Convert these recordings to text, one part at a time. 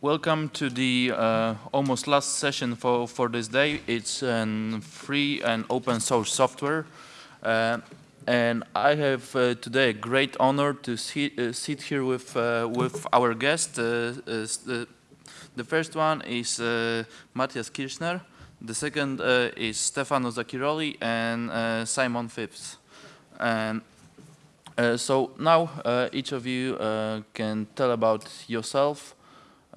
welcome to the uh, almost last session for, for this day. It's a free and open source software. Uh, and I have uh, today a great honor to sit, uh, sit here with, uh, with our guest. the first one is Matthias Kirchner. The second is Stefano Zacchiroli and Simon Phipps. And uh, so now uh, each of you uh, can tell about yourself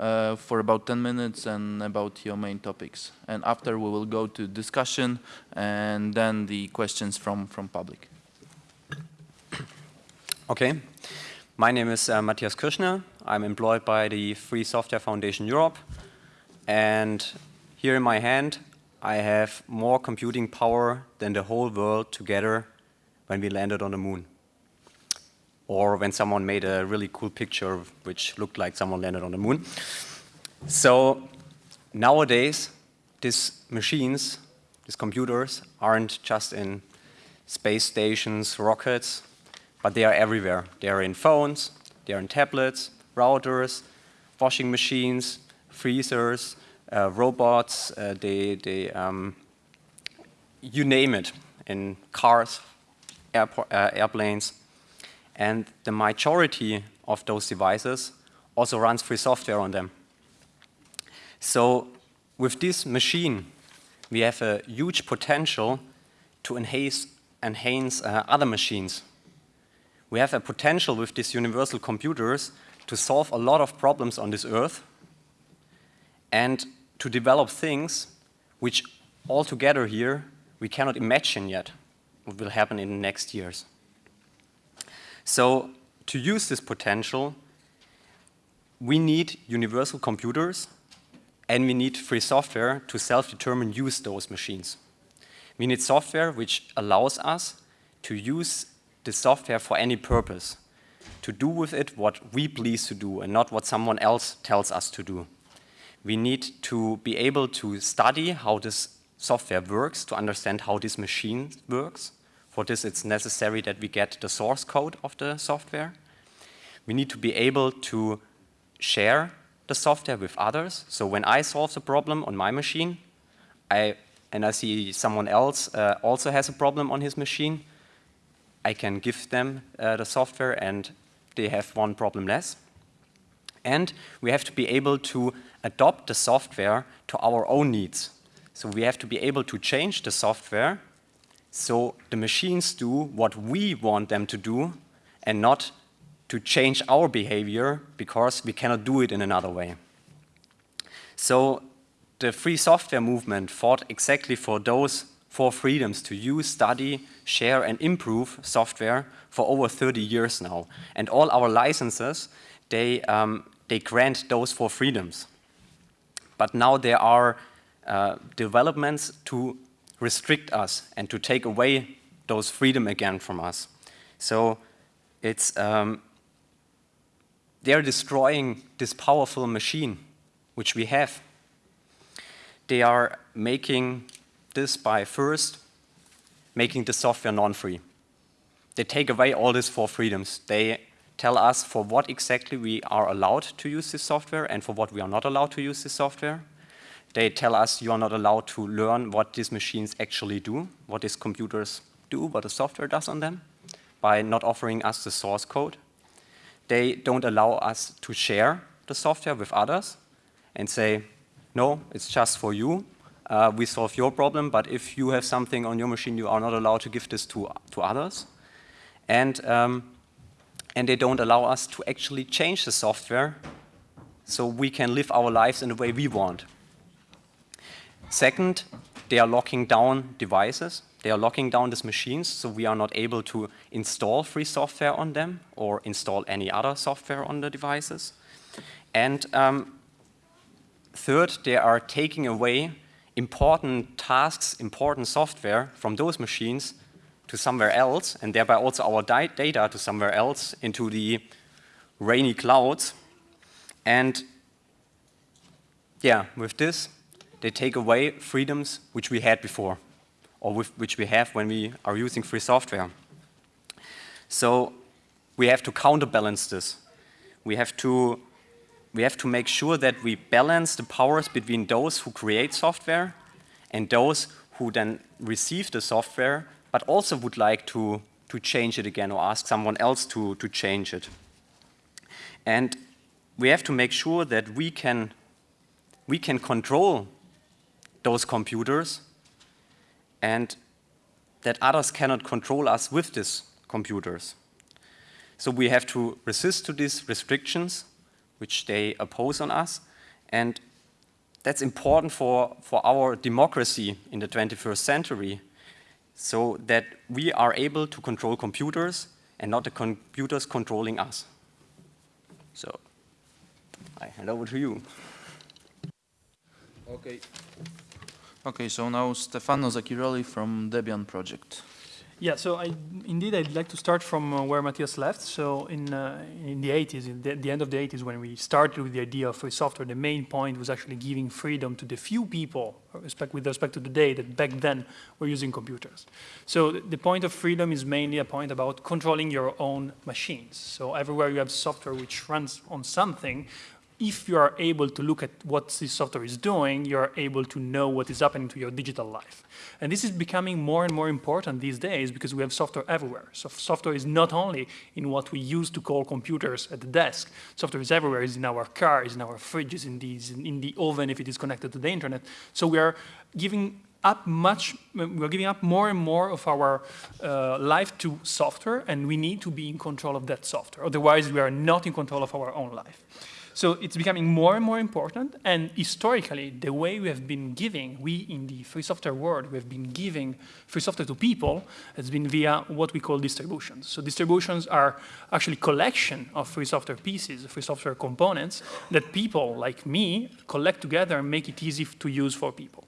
for about 10 minutes and about your main topics. And after we will go to discussion and then the questions from, from public. Okay. My name is uh, Matthias Kirchner. I'm employed by the Free Software Foundation Europe. And here in my hand, I have more computing power than the whole world together when we landed on the moon or when someone made a really cool picture which looked like someone landed on the moon. So nowadays, these machines, these computers, aren't just in space stations, rockets, but they are everywhere. They are in phones, they are in tablets, routers, washing machines, freezers, uh, robots, uh, they, they, um, you name it, in cars, uh, airplanes. And the majority of those devices also runs free software on them. So with this machine, we have a huge potential to enhance, enhance uh, other machines. We have a potential with these universal computers to solve a lot of problems on this earth and to develop things which altogether here we cannot imagine yet what will happen in the next years. So to use this potential, we need universal computers and we need free software to self-determine use those machines. We need software which allows us to use the software for any purpose, to do with it what we please to do and not what someone else tells us to do. We need to be able to study how this software works, to understand how this machine works, for this, it's necessary that we get the source code of the software. We need to be able to share the software with others. So when I solve a problem on my machine, I, and I see someone else uh, also has a problem on his machine, I can give them uh, the software and they have one problem less. And we have to be able to adopt the software to our own needs. So we have to be able to change the software so the machines do what we want them to do and not to change our behavior because we cannot do it in another way. So the free software movement fought exactly for those four freedoms to use, study, share and improve software for over 30 years now. And all our licenses, they, um, they grant those four freedoms. But now there are uh, developments to restrict us and to take away those freedom again from us. So it's, um, they're destroying this powerful machine which we have. They are making this by first making the software non-free. They take away all these four freedoms. They tell us for what exactly we are allowed to use this software and for what we are not allowed to use this software. They tell us you are not allowed to learn what these machines actually do, what these computers do, what the software does on them, by not offering us the source code. They don't allow us to share the software with others and say, no, it's just for you. Uh, we solve your problem, but if you have something on your machine, you are not allowed to give this to, to others. And, um, and they don't allow us to actually change the software so we can live our lives in the way we want. Second, they are locking down devices. They are locking down these machines, so we are not able to install free software on them or install any other software on the devices. And um, third, they are taking away important tasks, important software from those machines to somewhere else, and thereby also our data to somewhere else into the rainy clouds. And yeah, with this, they take away freedoms which we had before, or with, which we have when we are using free software. So we have to counterbalance this. We have to we have to make sure that we balance the powers between those who create software and those who then receive the software, but also would like to, to change it again or ask someone else to, to change it. And we have to make sure that we can, we can control those computers and that others cannot control us with these computers. So we have to resist to these restrictions which they oppose on us. And that's important for, for our democracy in the 21st century, so that we are able to control computers and not the computers controlling us. So I hand over to you. Okay. Okay, so now Stefano Zacchiroli from Debian project. Yeah, so I, indeed I'd like to start from uh, where Matthias left. So in, uh, in the 80s, in the, the, end of the 80s when we started with the idea of free software, the main point was actually giving freedom to the few people respect, with respect to the day that back then were using computers. So the point of freedom is mainly a point about controlling your own machines. So everywhere you have software which runs on something, if you are able to look at what this software is doing, you are able to know what is happening to your digital life. And this is becoming more and more important these days because we have software everywhere. So software is not only in what we used to call computers at the desk. Software is everywhere. It's in our cars, in our fridges, in, these, in the oven if it is connected to the internet. So we are giving up much, we're giving up more and more of our uh, life to software and we need to be in control of that software. Otherwise, we are not in control of our own life. So it's becoming more and more important. And historically, the way we have been giving, we in the free software world, we have been giving free software to people has been via what we call distributions. So distributions are actually collection of free software pieces, free software components that people like me collect together and make it easy to use for people.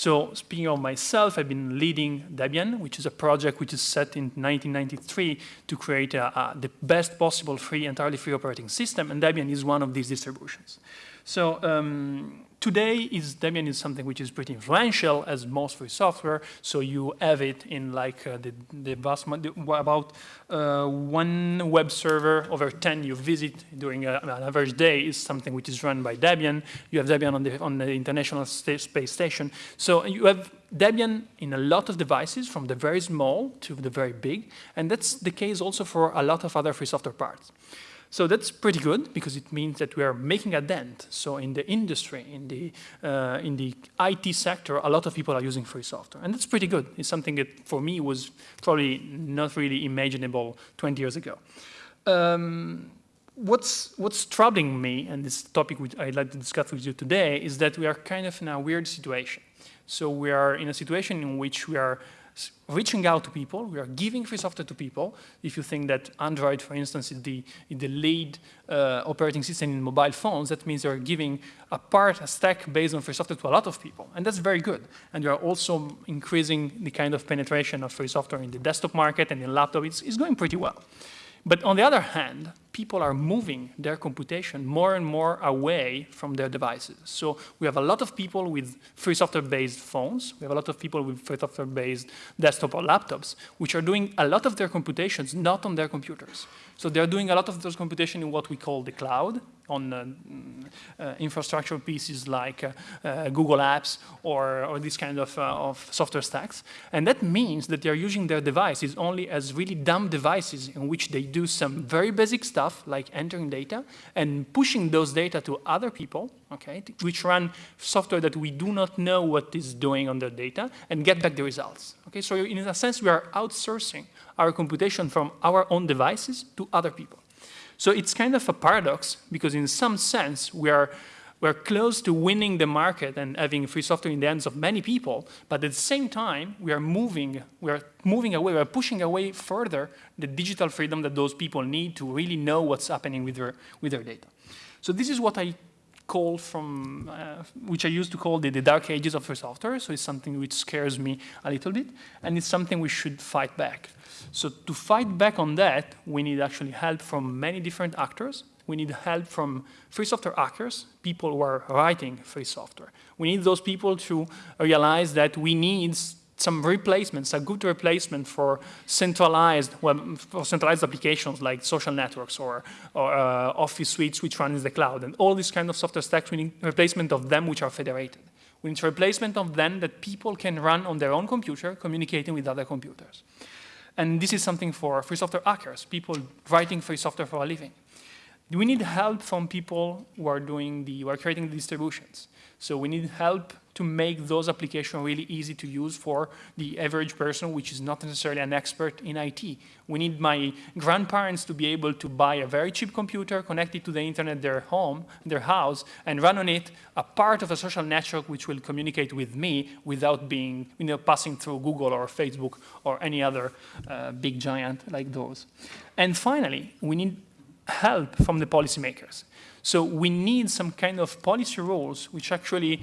So speaking of myself, I've been leading Debian, which is a project which is set in 1993 to create a, a, the best possible free, entirely free operating system, and Debian is one of these distributions. So um, today is Debian is something which is pretty influential as most free software. So you have it in like uh, the, the vast about uh, one web server over 10 you visit during a, an average day is something which is run by Debian. You have Debian on the, on the International Space Station. So you have Debian in a lot of devices from the very small to the very big. And that's the case also for a lot of other free software parts. So that's pretty good because it means that we are making a dent. So in the industry, in the, uh, in the IT sector, a lot of people are using free software. And that's pretty good. It's something that for me was probably not really imaginable 20 years ago. Um, what's, what's troubling me, and this topic which I'd like to discuss with you today, is that we are kind of in a weird situation. So we are in a situation in which we are reaching out to people, we are giving free software to people. If you think that Android, for instance, is the, is the lead uh, operating system in mobile phones, that means you're giving a part, a stack based on free software to a lot of people. And that's very good. And you are also increasing the kind of penetration of free software in the desktop market and in laptop. It's, it's going pretty well. But on the other hand, people are moving their computation more and more away from their devices. So we have a lot of people with free software-based phones. We have a lot of people with free software-based desktop or laptops, which are doing a lot of their computations not on their computers. So they're doing a lot of those computation in what we call the cloud, on uh, uh, infrastructure pieces like uh, Google Apps or, or this kind of, of software stacks. And that means that they're using their devices only as really dumb devices in which they do some very basic stuff like entering data and pushing those data to other people, okay, which run software that we do not know what is doing on their data and get back the results. Okay, so in a sense, we are outsourcing our computation from our own devices to other people. So it's kind of a paradox because in some sense we are we're close to winning the market and having free software in the hands of many people, but at the same time, we are moving, we are moving away, we are pushing away further the digital freedom that those people need to really know what's happening with their, with their data. So this is what I call from, uh, which I used to call the, the dark ages of free software, so it's something which scares me a little bit, and it's something we should fight back. So to fight back on that, we need actually help from many different actors. We need help from free software hackers, people who are writing free software. We need those people to realize that we need some replacements, a good replacement for centralized web, for centralized applications like social networks or, or uh, office suites which run in the cloud. And all these kind of software stacks, we need replacement of them which are federated. We need replacement of them that people can run on their own computer, communicating with other computers. And this is something for free software hackers, people writing free software for a living. We need help from people who are doing the, who are creating the distributions. So we need help to make those applications really easy to use for the average person, which is not necessarily an expert in IT. We need my grandparents to be able to buy a very cheap computer, connect it to the internet, their home, their house, and run on it a part of a social network which will communicate with me without being, you know, passing through Google or Facebook or any other uh, big giant like those. And finally, we need help from the policymakers. So we need some kind of policy rules which actually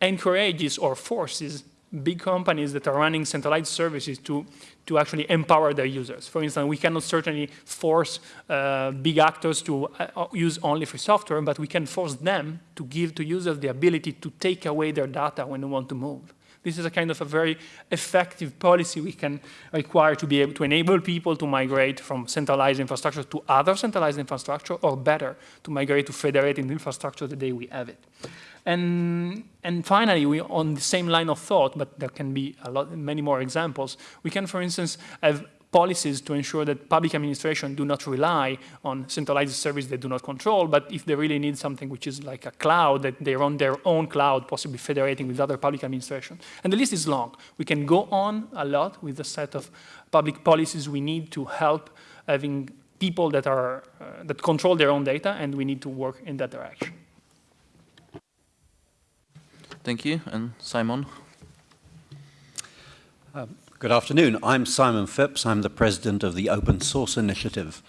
encourages or forces big companies that are running centralized services to, to actually empower their users. For instance, we cannot certainly force uh, big actors to uh, use only free software, but we can force them to give to users the ability to take away their data when they want to move. This is a kind of a very effective policy we can require to be able to enable people to migrate from centralized infrastructure to other centralized infrastructure, or better, to migrate to federated infrastructure the day we have it. And, and finally, we, on the same line of thought, but there can be a lot, many more examples, we can, for instance, have policies to ensure that public administration do not rely on centralized service they do not control, but if they really need something which is like a cloud, that they run their own cloud, possibly federating with other public administration. And the list is long. We can go on a lot with the set of public policies we need to help having people that, are, uh, that control their own data, and we need to work in that direction. Thank you. And Simon? Um, good afternoon. I'm Simon Phipps. I'm the president of the Open Source Initiative.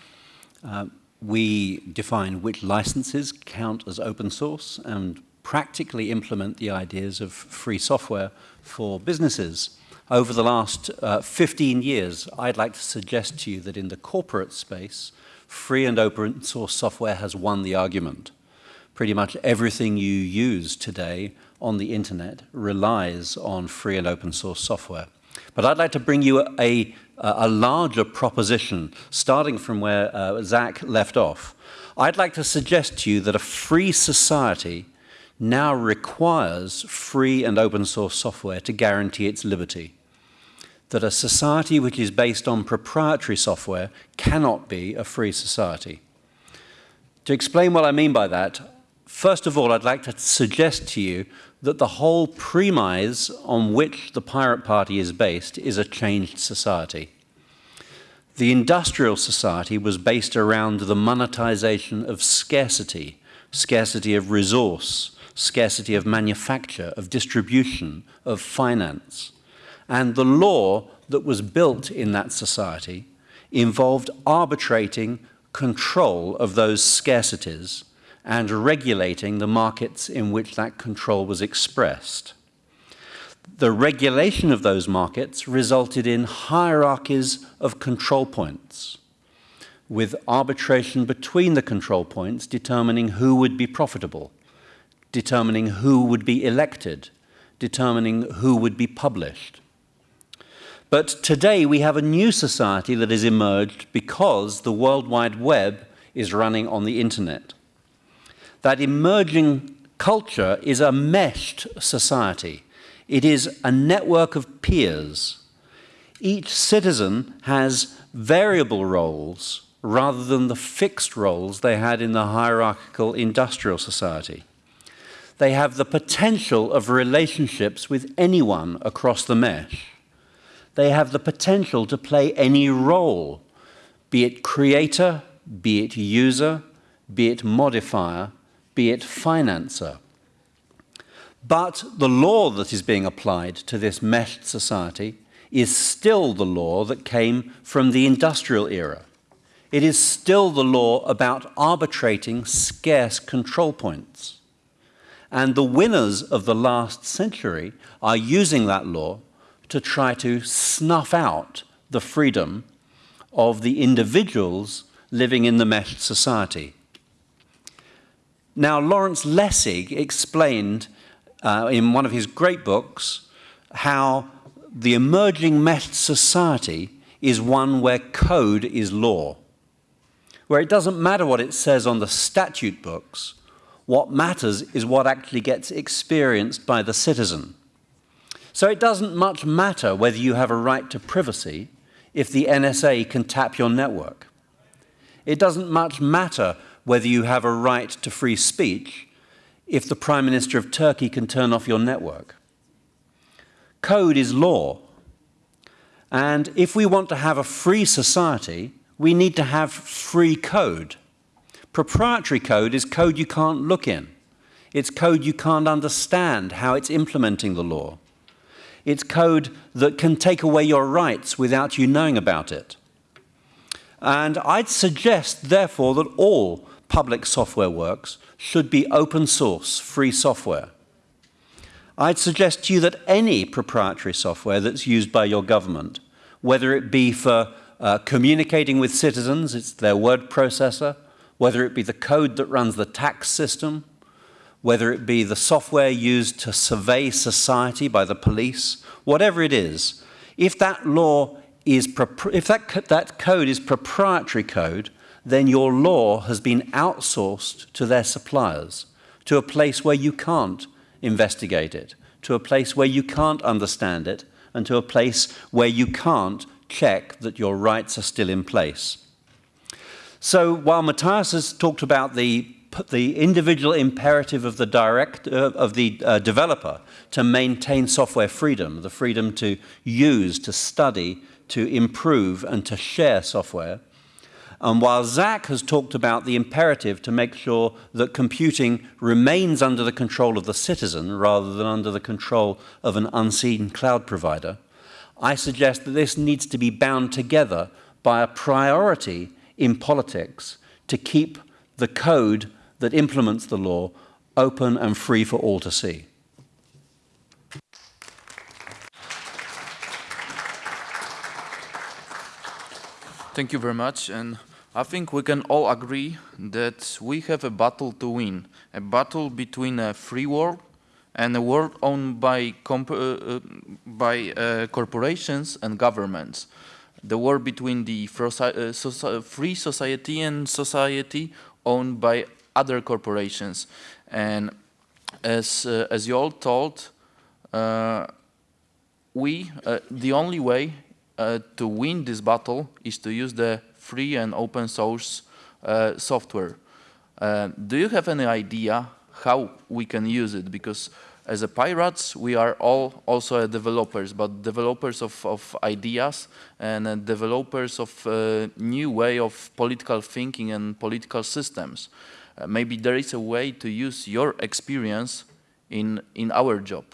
Uh, we define which licenses count as open source and practically implement the ideas of free software for businesses. Over the last uh, 15 years, I'd like to suggest to you that in the corporate space, free and open source software has won the argument. Pretty much everything you use today on the internet relies on free and open source software. But I'd like to bring you a, a larger proposition, starting from where uh, Zach left off. I'd like to suggest to you that a free society now requires free and open source software to guarantee its liberty. That a society which is based on proprietary software cannot be a free society. To explain what I mean by that, first of all, I'd like to suggest to you that the whole premise on which the Pirate Party is based is a changed society. The industrial society was based around the monetization of scarcity, scarcity of resource, scarcity of manufacture, of distribution, of finance. And the law that was built in that society involved arbitrating control of those scarcities and regulating the markets in which that control was expressed. The regulation of those markets resulted in hierarchies of control points, with arbitration between the control points determining who would be profitable, determining who would be elected, determining who would be published. But today we have a new society that has emerged because the World Wide Web is running on the internet that emerging culture is a meshed society. It is a network of peers. Each citizen has variable roles rather than the fixed roles they had in the hierarchical industrial society. They have the potential of relationships with anyone across the mesh. They have the potential to play any role, be it creator, be it user, be it modifier, be it financer. But the law that is being applied to this meshed society is still the law that came from the industrial era. It is still the law about arbitrating scarce control points. And the winners of the last century are using that law to try to snuff out the freedom of the individuals living in the meshed society. Now, Lawrence Lessig explained uh, in one of his great books how the emerging mesh society is one where code is law, where it doesn't matter what it says on the statute books, what matters is what actually gets experienced by the citizen. So it doesn't much matter whether you have a right to privacy if the NSA can tap your network. It doesn't much matter whether you have a right to free speech if the Prime Minister of Turkey can turn off your network. Code is law. And if we want to have a free society, we need to have free code. Proprietary code is code you can't look in. It's code you can't understand how it's implementing the law. It's code that can take away your rights without you knowing about it. And I'd suggest, therefore, that all public software works should be open source, free software. I'd suggest to you that any proprietary software that's used by your government, whether it be for uh, communicating with citizens, it's their word processor, whether it be the code that runs the tax system, whether it be the software used to survey society by the police, whatever it is, if that law is, if that, that code is proprietary code, then your law has been outsourced to their suppliers, to a place where you can't investigate it, to a place where you can't understand it, and to a place where you can't check that your rights are still in place. So while Matthias has talked about the the individual imperative of the direct uh, of the uh, developer to maintain software freedom, the freedom to use, to study, to improve, and to share software. And while Zach has talked about the imperative to make sure that computing remains under the control of the citizen rather than under the control of an unseen cloud provider, I suggest that this needs to be bound together by a priority in politics to keep the code that implements the law open and free for all to see. Thank you very much. And I think we can all agree that we have a battle to win, a battle between a free world and a world owned by, uh, uh, by uh, corporations and governments. The war between the uh, free society and society owned by other corporations. And as, uh, as you all told, uh, we, the only way to win this battle is to use the free and open source uh, software. Uh, do you have any idea how we can use it? Because as a pirates, we are all also developers, but developers of, of ideas and uh, developers of uh, new way of political thinking and political systems. Uh, maybe there is a way to use your experience in, in our job.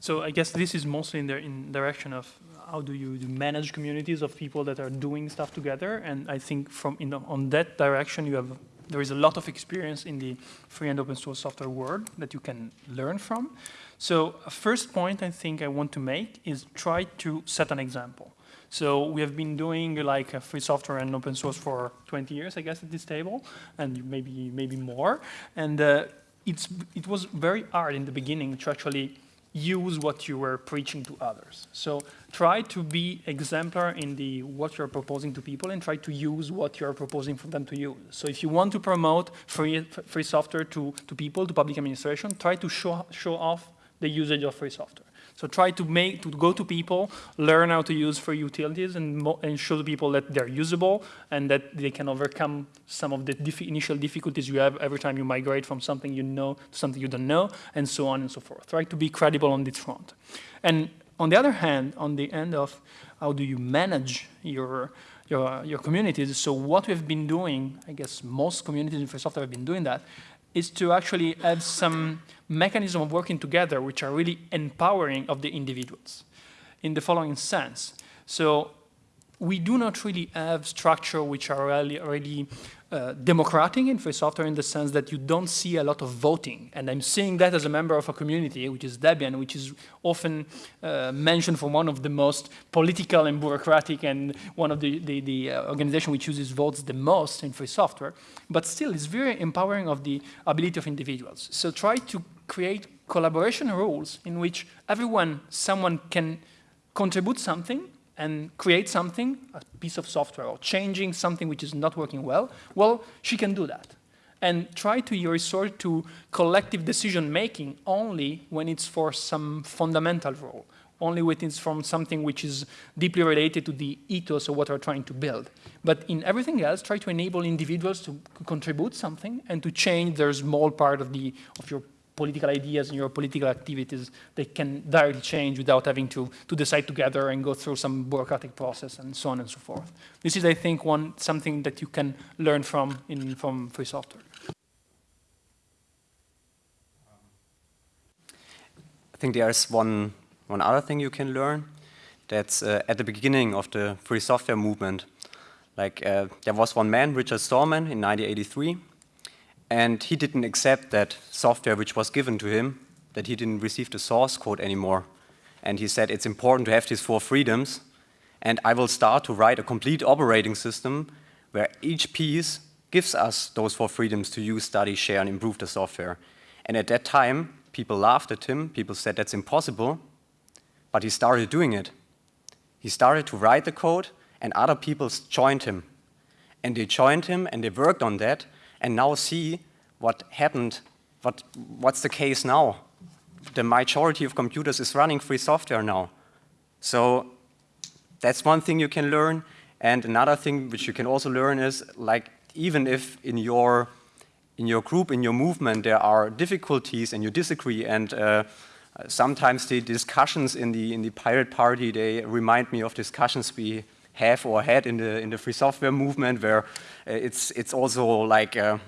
So I guess this is mostly in the in direction of how do you manage communities of people that are doing stuff together. And I think from the, on that direction, you have there is a lot of experience in the free and open source software world that you can learn from. So a first point I think I want to make is try to set an example. So we have been doing like free software and open source for 20 years, I guess, at this table, and maybe maybe more. And uh, it's it was very hard in the beginning to actually use what you were preaching to others. So try to be exemplar in the what you're proposing to people and try to use what you're proposing for them to use. So if you want to promote free, free software to, to people, to public administration, try to show, show off the usage of free software. So try to make to go to people, learn how to use free utilities, and, and show people that they're usable and that they can overcome some of the initial difficulties you have every time you migrate from something you know to something you don't know, and so on and so forth. Try to be credible on this front. And on the other hand, on the end of how do you manage your your, your communities. So what we've been doing, I guess most communities in free software have been doing that, is to actually have some mechanism of working together which are really empowering of the individuals in the following sense. So we do not really have structure which are really, really uh, democratic in free software in the sense that you don't see a lot of voting. And I'm seeing that as a member of a community, which is Debian, which is often uh, mentioned for one of the most political and bureaucratic and one of the, the, the uh, organization which uses votes the most in free software. But still, it's very empowering of the ability of individuals. So try to create collaboration rules in which everyone, someone can contribute something and create something, a piece of software, or changing something which is not working well, well, she can do that. And try to resort to collective decision making only when it's for some fundamental role, only when it's from something which is deeply related to the ethos of what we're trying to build. But in everything else, try to enable individuals to contribute something and to change their small part of, the, of your political ideas and your political activities they can directly change without having to, to decide together and go through some bureaucratic process and so on and so forth. This is, I think, one something that you can learn from in from free software. I think there's one, one other thing you can learn. That's uh, at the beginning of the free software movement. Like uh, there was one man, Richard Stallman, in 1983, and he didn't accept that software which was given to him, that he didn't receive the source code anymore. And he said, it's important to have these four freedoms, and I will start to write a complete operating system where each piece gives us those four freedoms to use, study, share, and improve the software. And at that time, people laughed at him, people said that's impossible, but he started doing it. He started to write the code, and other people joined him. And they joined him, and they worked on that, and now see what happened, what, what's the case now. The majority of computers is running free software now. So that's one thing you can learn. And another thing which you can also learn is like even if in your in your group, in your movement, there are difficulties and you disagree and uh, sometimes the discussions in the in the pirate party they remind me of discussions we have or had in the in the free software movement, where uh, it's it's also like uh,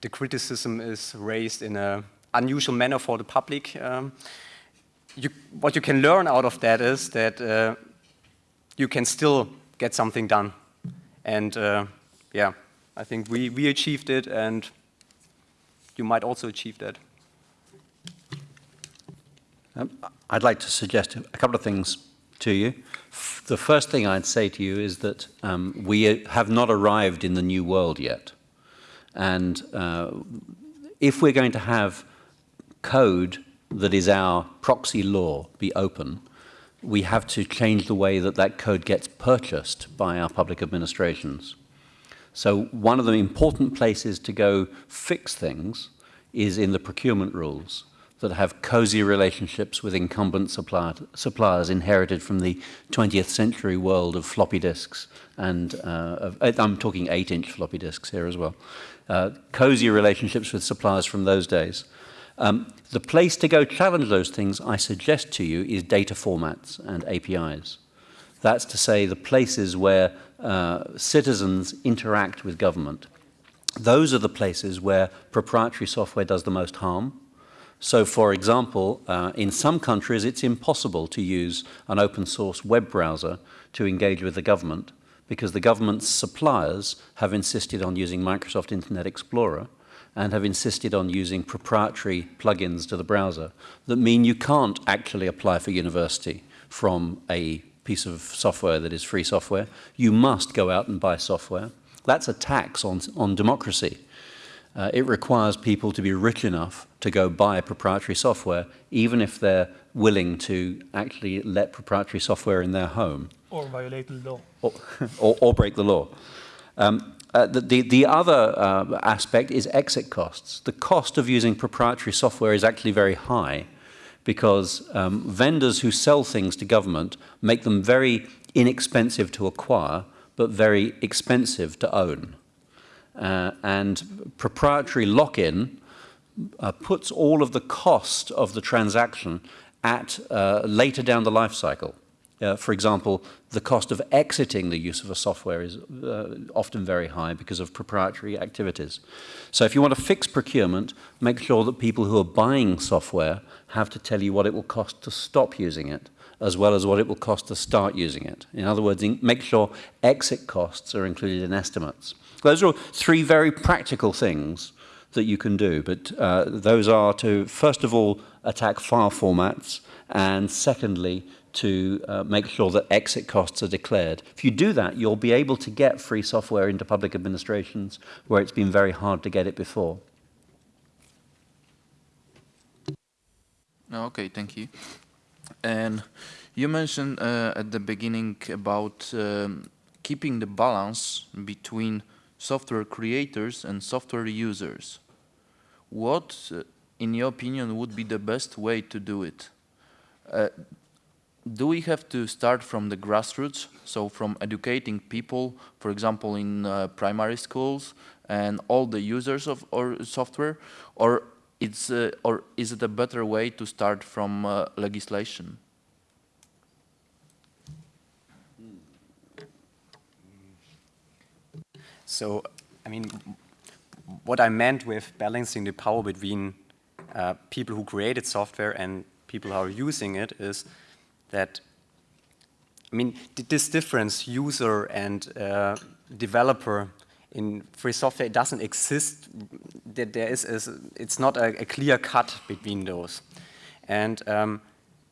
the criticism is raised in an unusual manner for the public. Um, you, what you can learn out of that is that uh, you can still get something done, and uh, yeah, I think we we achieved it, and you might also achieve that. Um, I'd like to suggest a couple of things to you. The first thing I'd say to you is that um, we have not arrived in the new world yet. And uh, if we're going to have code that is our proxy law be open, we have to change the way that that code gets purchased by our public administrations. So one of the important places to go fix things is in the procurement rules that have cozy relationships with incumbent supplier, suppliers inherited from the 20th century world of floppy disks. And uh, of, I'm talking 8-inch floppy disks here as well. Uh, cozy relationships with suppliers from those days. Um, the place to go challenge those things, I suggest to you, is data formats and APIs. That's to say the places where uh, citizens interact with government. Those are the places where proprietary software does the most harm so for example, uh, in some countries it's impossible to use an open source web browser to engage with the government because the government's suppliers have insisted on using Microsoft Internet Explorer and have insisted on using proprietary plugins to the browser that mean you can't actually apply for university from a piece of software that is free software. You must go out and buy software. That's a tax on, on democracy uh, it requires people to be rich enough to go buy proprietary software, even if they're willing to actually let proprietary software in their home. Or violate the law. Or, or, or break the law. Um, uh, the, the, the, other uh, aspect is exit costs. The cost of using proprietary software is actually very high because um, vendors who sell things to government make them very inexpensive to acquire, but very expensive to own. Uh, and proprietary lock-in uh, puts all of the cost of the transaction at uh, later down the life cycle. Uh, for example, the cost of exiting the use of a software is uh, often very high because of proprietary activities. So if you want to fix procurement, make sure that people who are buying software have to tell you what it will cost to stop using it, as well as what it will cost to start using it. In other words, make sure exit costs are included in estimates. Those are three very practical things that you can do, but uh, those are to, first of all, attack file formats, and secondly, to uh, make sure that exit costs are declared. If you do that, you'll be able to get free software into public administrations where it's been very hard to get it before. Okay, thank you. And you mentioned uh, at the beginning about um, keeping the balance between software creators and software users. What, uh, in your opinion, would be the best way to do it? Uh, do we have to start from the grassroots, so from educating people, for example, in uh, primary schools and all the users of our software, or it's uh, or is it a better way to start from uh, legislation? So, I mean, what I meant with balancing the power between uh, people who created software and people who are using it is that, I mean, this difference, user and uh, developer in free software, it doesn't exist. That there is, is it's not a, a, clear cut between those. And um,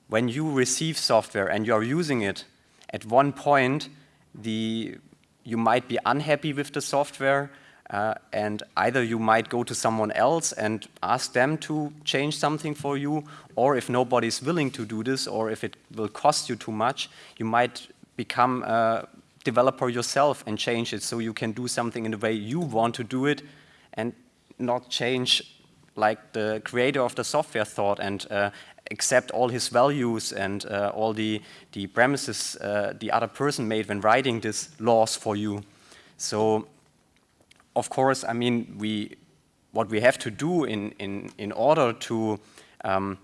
when you receive software and you are using it, at one point, the you might be unhappy with the software uh, and either you might go to someone else and ask them to change something for you, or if nobody's willing to do this, or if it will cost you too much, you might become a developer yourself and change it. So you can do something in the way you want to do it and not change like the creator of the software thought. And uh, accept all his values and uh, all the, the premises uh, the other person made when writing these laws for you. So of course, I mean, we, what we have to do in, in, in order to, um,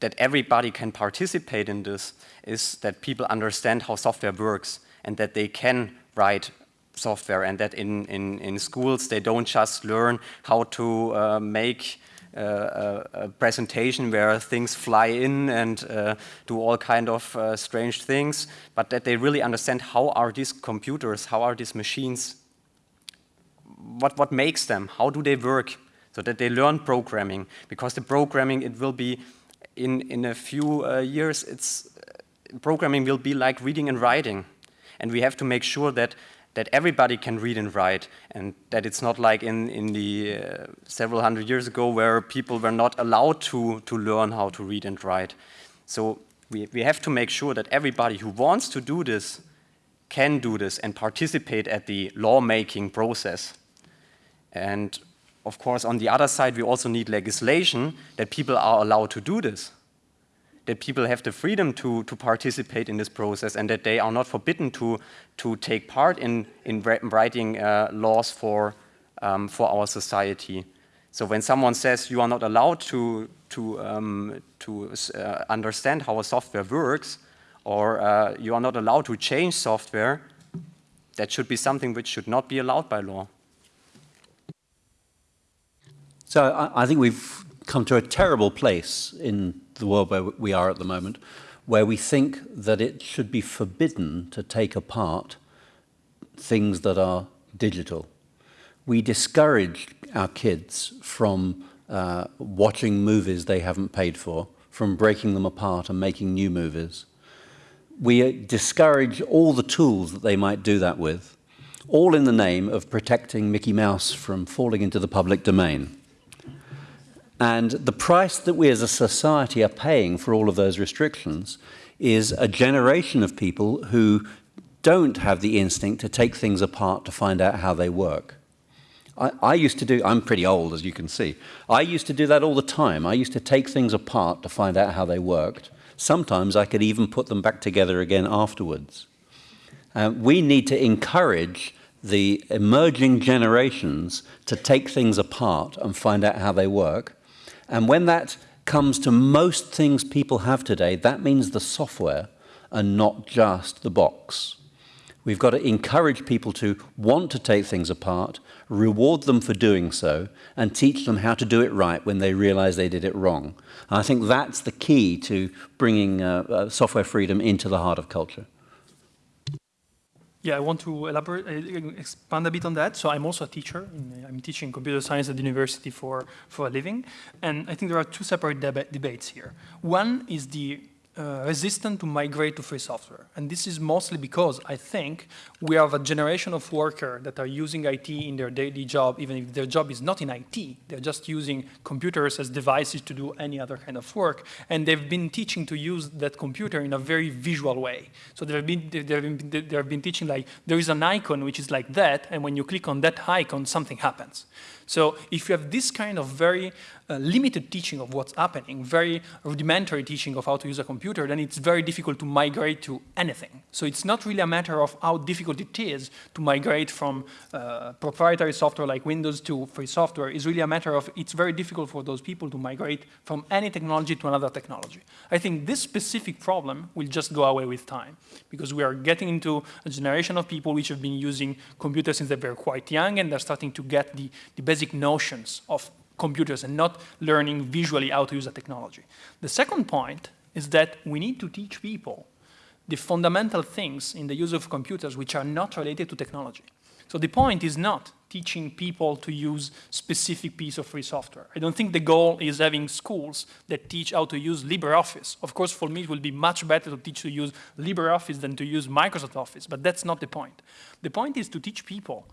that everybody can participate in this is that people understand how software works and that they can write software and that in, in, in schools they don't just learn how to uh, make a, presentation where things fly in and uh, do all kind of uh, strange things, but that they really understand how are these computers, how are these machines what, what makes them, how do they work, so that they learn programming. Because the programming, it will be, in, in a few uh, years, it's, programming will be like reading and writing. And we have to make sure that, that everybody can read and write, and that it's not like in, in the uh, several hundred years ago where people were not allowed to, to learn how to read and write. So we, we have to make sure that everybody who wants to do this can do this and participate at the lawmaking process. And of course, on the other side, we also need legislation that people are allowed to do this, that people have the freedom to, to participate in this process and that they are not forbidden to, to take part in, in writing uh, laws for, um, for our society. So when someone says you are not allowed to, to, um, to uh, understand how a software works, or uh, you are not allowed to change software, that should be something which should not be allowed by law. So I, I think we've come to a terrible place in the world where we are at the moment, where we think that it should be forbidden to take apart things that are digital. We discourage our kids from uh, watching movies they haven't paid for, from breaking them apart and making new movies. We discourage all the tools that they might do that with, all in the name of protecting Mickey Mouse from falling into the public domain. And the price that we as a society are paying for all of those restrictions is a generation of people who don't have the instinct to take things apart to find out how they work. I, I, used to do, I'm pretty old as you can see, I used to do that all the time. I used to take things apart to find out how they worked. Sometimes I could even put them back together again afterwards. Uh, we need to encourage the emerging generations to take things apart and find out how they work and when that comes to most things people have today, that means the software and not just the box. We've got to encourage people to want to take things apart, reward them for doing so, and teach them how to do it right when they realize they did it wrong. And I think that's the key to bringing uh, uh, software freedom into the heart of culture. Yeah, I want to elaborate, uh, expand a bit on that. So I'm also a teacher. I'm teaching computer science at the university for, for a living. And I think there are two separate deba debates here. One is the uh, resistant to migrate to free software. And this is mostly because I think we have a generation of workers that are using IT in their daily job, even if their job is not in IT. They're just using computers as devices to do any other kind of work. And they've been teaching to use that computer in a very visual way. So they've been, they've been, they've been teaching like, there is an icon which is like that, and when you click on that icon, something happens. So if you have this kind of very uh, limited teaching of what's happening, very rudimentary teaching of how to use a computer, then it's very difficult to migrate to anything. So it's not really a matter of how difficult it is to migrate from uh, proprietary software like Windows to free software. is really a matter of it's very difficult for those people to migrate from any technology to another technology. I think this specific problem will just go away with time because we are getting into a generation of people which have been using computers since they were quite young and they're starting to get the, the basic notions of computers and not learning visually how to use a technology. The second point is that we need to teach people the fundamental things in the use of computers which are not related to technology. So the point is not teaching people to use specific piece of free software. I don't think the goal is having schools that teach how to use LibreOffice. Of course, for me, it will be much better to teach to use LibreOffice than to use Microsoft Office, but that's not the point. The point is to teach people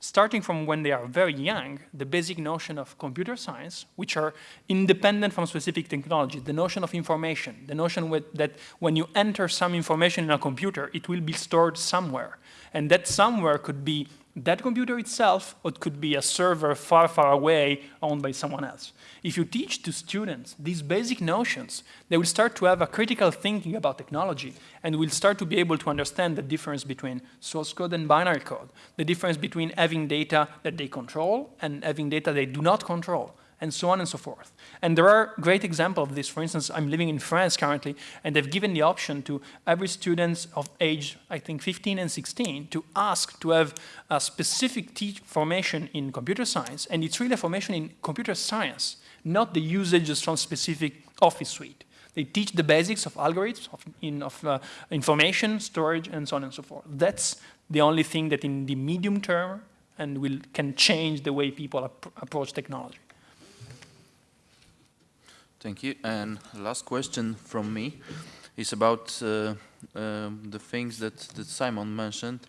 starting from when they are very young, the basic notion of computer science, which are independent from specific technology, the notion of information, the notion that when you enter some information in a computer, it will be stored somewhere. And that somewhere could be that computer itself, or it could be a server far, far away owned by someone else. If you teach to students these basic notions, they will start to have a critical thinking about technology and will start to be able to understand the difference between source code and binary code, the difference between having data that they control and having data they do not control, and so on and so forth. And there are great examples of this. For instance, I'm living in France currently, and they've given the option to every student of age, I think 15 and 16, to ask to have a specific formation in computer science, and it's really a formation in computer science, not the usages from specific office suite. They teach the basics of algorithms, of, in, of uh, information, storage, and so on and so forth. That's the only thing that in the medium term and will, can change the way people ap approach technology. Thank you. And last question from me is about uh, um, the things that, that Simon mentioned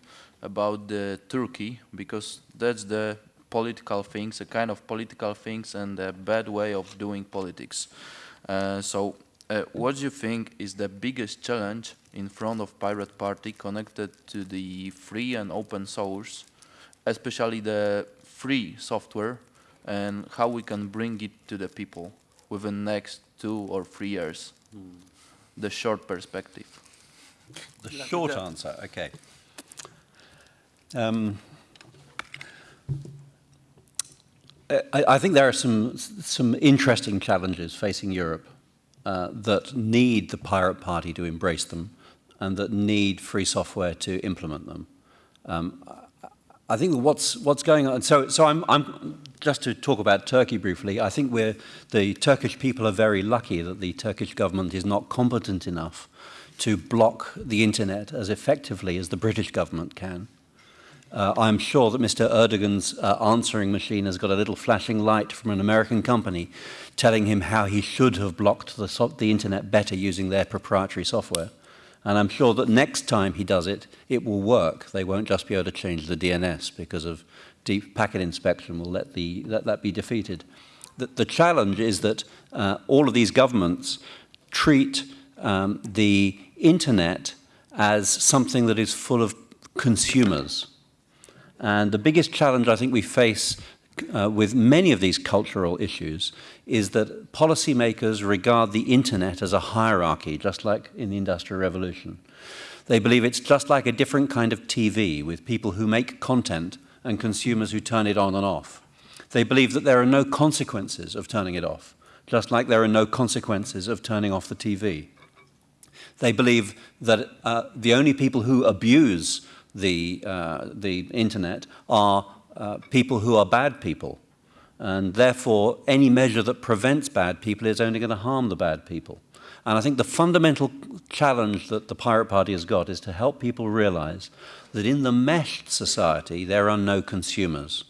about the Turkey, because that's the political things, a kind of political things and a bad way of doing politics. Uh, so uh, what do you think is the biggest challenge in front of Pirate Party connected to the free and open source, especially the free software, and how we can bring it to the people within the next two or three years? Mm. The short perspective. The short answer, okay. Um, I, I, think there are some, some interesting challenges facing Europe uh, that need the pirate party to embrace them and that need free software to implement them. Um, I think what's what's going on. So, so I'm, I'm just to talk about Turkey briefly. I think we're the Turkish people are very lucky that the Turkish government is not competent enough to block the internet as effectively as the British government can. Uh, I'm sure that Mr. Erdogan's uh, answering machine has got a little flashing light from an American company telling him how he should have blocked the, so the internet better using their proprietary software. And I'm sure that next time he does it, it will work. They won't just be able to change the DNS because of deep packet inspection will let, the, let that be defeated. The, the challenge is that uh, all of these governments treat um, the internet as something that is full of consumers. And the biggest challenge I think we face uh, with many of these cultural issues is that policymakers regard the internet as a hierarchy, just like in the Industrial Revolution. They believe it's just like a different kind of TV with people who make content and consumers who turn it on and off. They believe that there are no consequences of turning it off, just like there are no consequences of turning off the TV. They believe that uh, the only people who abuse the, uh, the internet are uh, people who are bad people. And therefore, any measure that prevents bad people is only going to harm the bad people. And I think the fundamental challenge that the Pirate Party has got is to help people realize that in the meshed society, there are no consumers.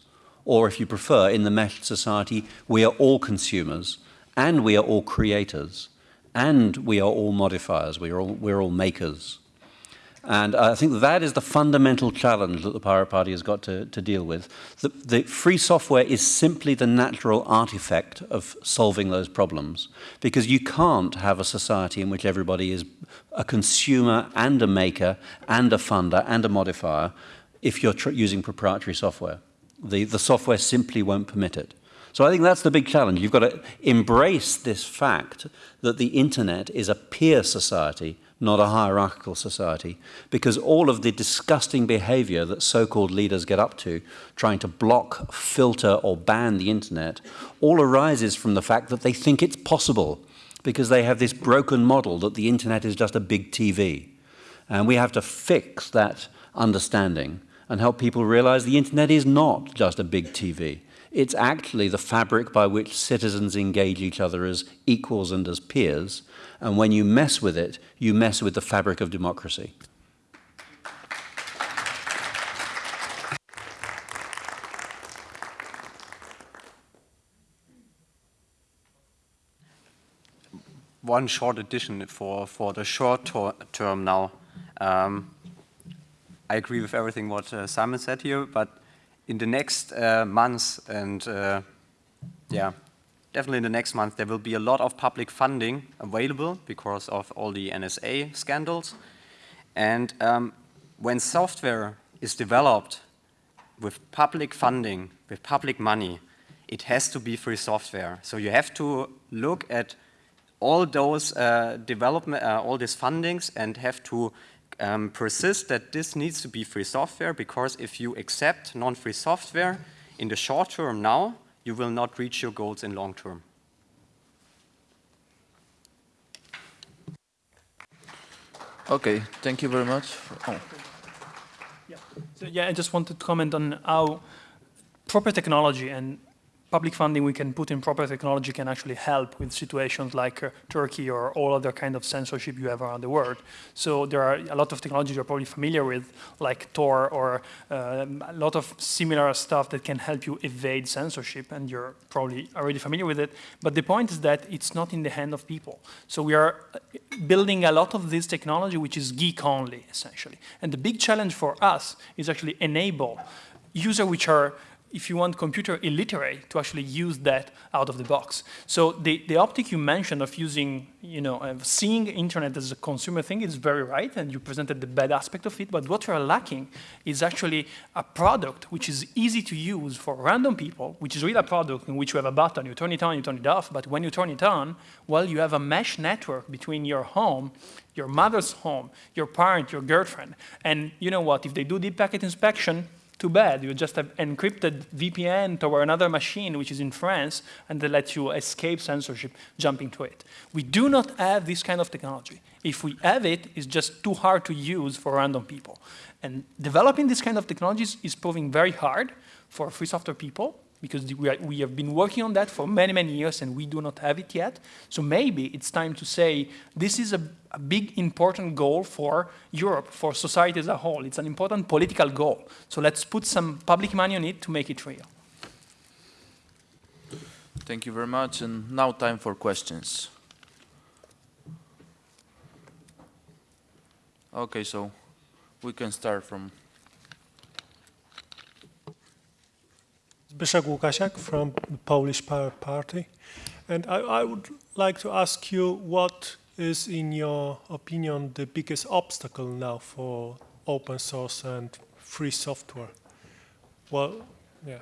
Or if you prefer, in the meshed society, we are all consumers and we are all creators and we are all modifiers, we are all, we're all makers. And I think that is the fundamental challenge that the Pirate Party has got to, to deal with. The, the, free software is simply the natural artifact of solving those problems because you can't have a society in which everybody is a consumer and a maker and a funder and a modifier if you're using proprietary software. The, the software simply won't permit it. So I think that's the big challenge. You've got to embrace this fact that the internet is a peer society not a hierarchical society, because all of the disgusting behavior that so-called leaders get up to, trying to block, filter, or ban the internet, all arises from the fact that they think it's possible, because they have this broken model that the internet is just a big TV. And we have to fix that understanding and help people realize the internet is not just a big TV. It's actually the fabric by which citizens engage each other as equals and as peers, and when you mess with it, you mess with the fabric of democracy. One short addition for, for the short term now. Um, I agree with everything what uh, Simon said here, but in the next uh, months and uh, yeah, definitely in the next month, there will be a lot of public funding available because of all the NSA scandals. And um, when software is developed with public funding, with public money, it has to be free software. So you have to look at all those uh, development, uh, all these fundings and have to um, persist that this needs to be free software because if you accept non-free software in the short term now, you will not reach your goals in long term. Okay, thank you very much. Oh. Yeah. So yeah, I just wanted to comment on how proper technology and public funding we can put in proper technology can actually help with situations like uh, Turkey or all other kind of censorship you have around the world. So there are a lot of technologies you're probably familiar with, like Tor or um, a lot of similar stuff that can help you evade censorship, and you're probably already familiar with it. But the point is that it's not in the hand of people. So we are uh, building a lot of this technology which is geek only, essentially. And the big challenge for us is actually enable users which are if you want computer illiterate to actually use that out of the box. So the, the optic you mentioned of using, you know, uh, seeing internet as a consumer thing is very right, and you presented the bad aspect of it, but what you're lacking is actually a product which is easy to use for random people, which is really a product in which you have a button, you turn it on, you turn it off, but when you turn it on, well, you have a mesh network between your home your mother's home, your parent, your girlfriend. And you know what, if they do deep packet inspection, too bad. You just have encrypted VPN toward another machine, which is in France, and they let you escape censorship jumping to it. We do not have this kind of technology. If we have it, it's just too hard to use for random people. And developing this kind of technologies is proving very hard for free software people because we, have been working on that for many, many years and we do not have it yet. So maybe it's time to say this is a, a big important goal for Europe, for society as a whole. It's an important political goal. So let's put some public money on it to make it real. Thank you very much. And now time for questions. Okay, so we can start from Zbyszek Łukasiak from the Polish Pirate Party. And I, I, would like to ask you what is, in your opinion, the biggest obstacle now for open source and free software? Well, yeah.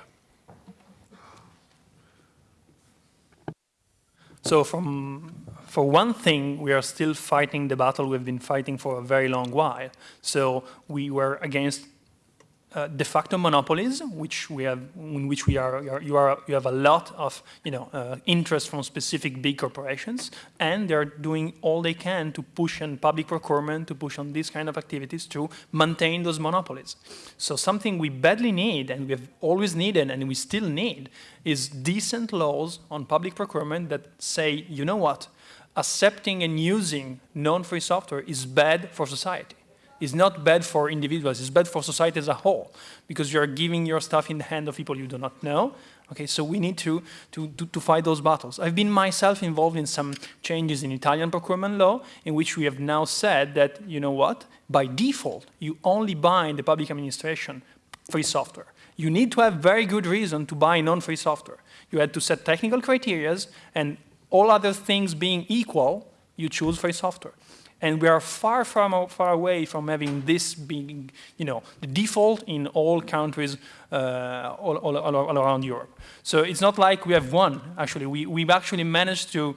So from, for one thing, we are still fighting the battle we've been fighting for a very long while. So we were against uh, de facto monopolies, which we have, in which we are, you, are, you have a lot of, you know, uh, interest from specific big corporations, and they're doing all they can to push on public procurement, to push on these kind of activities to maintain those monopolies. So something we badly need, and we've always needed, and we still need, is decent laws on public procurement that say, you know what, accepting and using non-free software is bad for society is not bad for individuals, it's bad for society as a whole, because you're giving your stuff in the hand of people you do not know. Okay, so we need to, to, to, to fight those battles. I've been myself involved in some changes in Italian procurement law, in which we have now said that, you know what, by default, you only buy in the public administration free software. You need to have very good reason to buy non-free software. You had to set technical criterias, and all other things being equal, you choose free software. And we are far, far, far away from having this being, you know, the default in all countries uh, all, all, all, around Europe. So it's not like we have won, actually. We, we've actually managed to,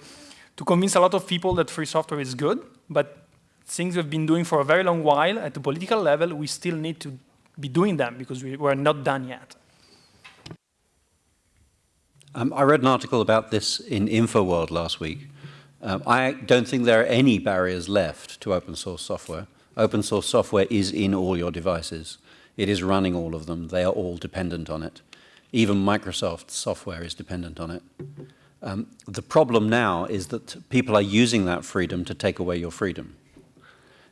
to convince a lot of people that free software is good, but things we've been doing for a very long while at the political level, we still need to be doing them because we, we're not done yet. Um, I read an article about this in InfoWorld last week, um, I don't think there are any barriers left to open source software. Open source software is in all your devices. It is running all of them. They are all dependent on it. Even Microsoft software is dependent on it. Um, the problem now is that people are using that freedom to take away your freedom.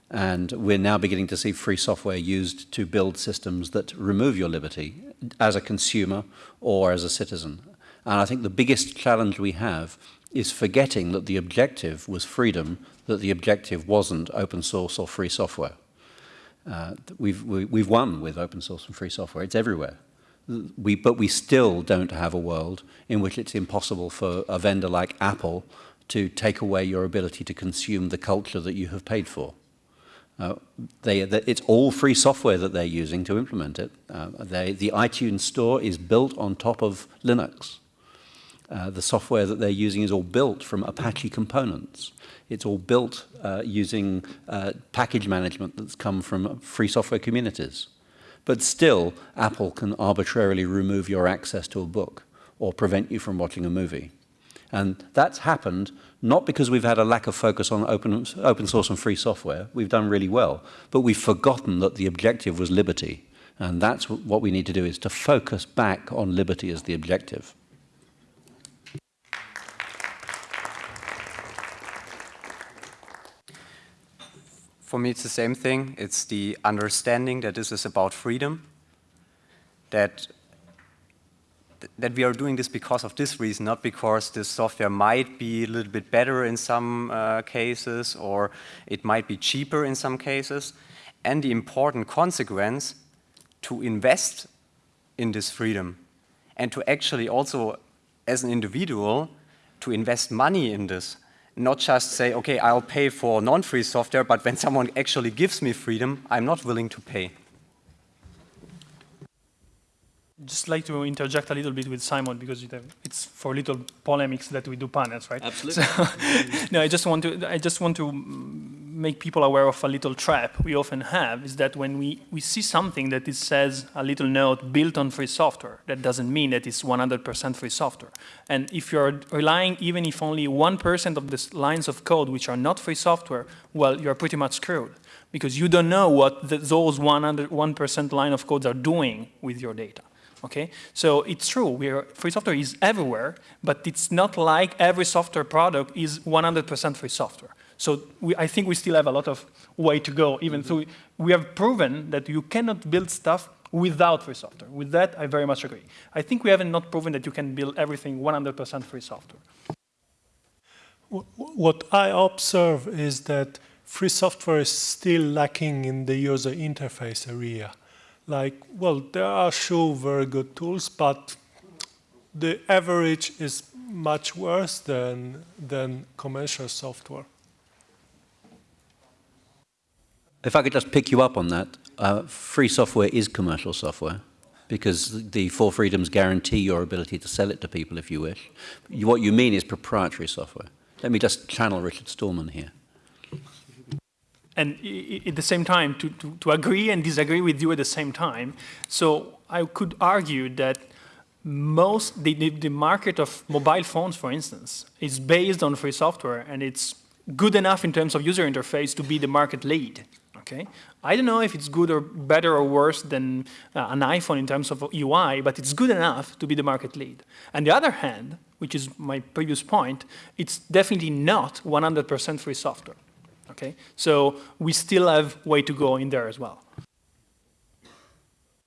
And we're now beginning to see free software used to build systems that remove your liberty as a consumer or as a citizen. And I think the biggest challenge we have is forgetting that the objective was freedom, that the objective wasn't open source or free software. Uh, we've, we, have we have won with open source and free software. It's everywhere. We, but we still don't have a world in which it's impossible for a vendor like Apple to take away your ability to consume the culture that you have paid for. Uh, they, they, it's all free software that they're using to implement it. Uh, they, the iTunes store is built on top of Linux. Uh, the software that they're using is all built from Apache components. It's all built uh, using uh, package management that's come from free software communities. But still, Apple can arbitrarily remove your access to a book or prevent you from watching a movie. And that's happened not because we've had a lack of focus on open, open source and free software. We've done really well. But we've forgotten that the objective was liberty. And that's what we need to do is to focus back on liberty as the objective. For me, it's the same thing. It's the understanding that this is about freedom, that that we are doing this because of this reason, not because this software might be a little bit better in some uh, cases or it might be cheaper in some cases. And the important consequence to invest in this freedom and to actually also, as an individual, to invest money in this not just say, okay, I'll pay for non-free software, but when someone actually gives me freedom, I'm not willing to pay. Just like to interject a little bit with Simon because uh, it's for little polemics that we do panels, right? Absolutely. So, no, I just want to. I just want to mm, make people aware of a little trap we often have is that when we, we see something that it says a little note built on free software, that doesn't mean that it's 100% free software. And if you're relying, even if only 1% of the lines of code which are not free software, well, you're pretty much screwed because you don't know what the, those 1% line of codes are doing with your data. Okay, so it's true. We Are, free software is everywhere, but it's not like every software product is 100% free software. So we, I think we still have a lot of way to go, even mm -hmm. though we have proven that you cannot build stuff without free software. With that, I very much agree. I think we haven't not proven that you can build everything 100% free software. What I observe is that free software is still lacking in the user interface area. Like, well, there are sure very good tools, but the average is much worse than, than commercial software. If I could just pick you up on that, uh, free software is commercial software because the Four Freedoms guarantee your ability to sell it to people if you wish. What you mean is proprietary software. Let me just channel Richard Stallman here. And at the same time, to, to, to agree and disagree with you at the same time. So I could argue that most, the, the, the market of mobile phones, for instance, is based on free software and it's good enough in terms of user interface to be the market lead. Okay, I don't know if it's good or better or worse than uh, an iPhone in terms of UI, but it's good enough to be the market lead. On the other hand, which is my previous point, it's definitely not 100% free software. Okay, so we still have way to go in there as well.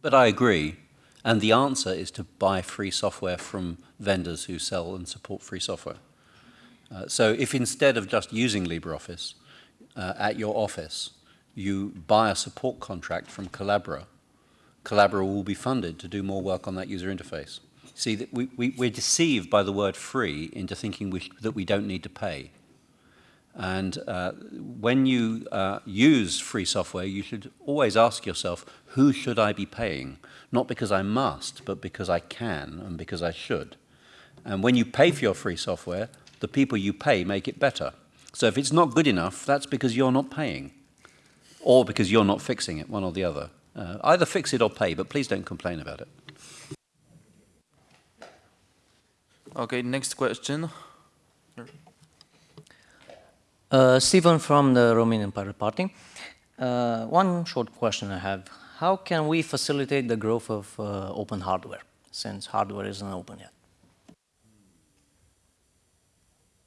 But I agree. And the answer is to buy free software from vendors who sell and support free software. Uh, so if instead of just using LibreOffice uh, at your office, you buy a support contract from Collabora, Collabora will be funded to do more work on that user interface. See, that we, we, we're deceived by the word free into thinking we, that we don't need to pay. And uh, when you uh, use free software, you should always ask yourself, who should I be paying? Not because I must, but because I can and because I should. And when you pay for your free software, the people you pay make it better. So if it's not good enough, that's because you're not paying or because you're not fixing it, one or the other. Uh, either fix it or pay, but please don't complain about it. Okay, next question. Uh, Stephen from the Romanian Pirate Party. Uh, one short question I have. How can we facilitate the growth of uh, open hardware, since hardware isn't open yet?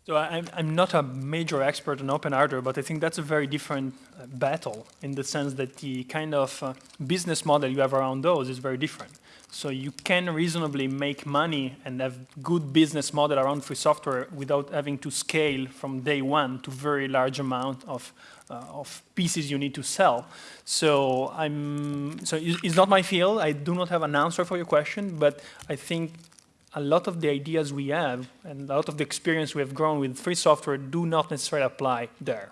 So I'm, I'm not a major expert on open hardware, but I think that's a very different uh, battle in the sense that the kind of uh, business model you have around those is very different. So you can reasonably make money and have good business model around free software without having to scale from day one to very large amount of, uh, of pieces you need to sell. So I'm, so it's not my field. I do not have an answer for your question, but I think a lot of the ideas we have and a lot of the experience we have grown with free software do not necessarily apply there.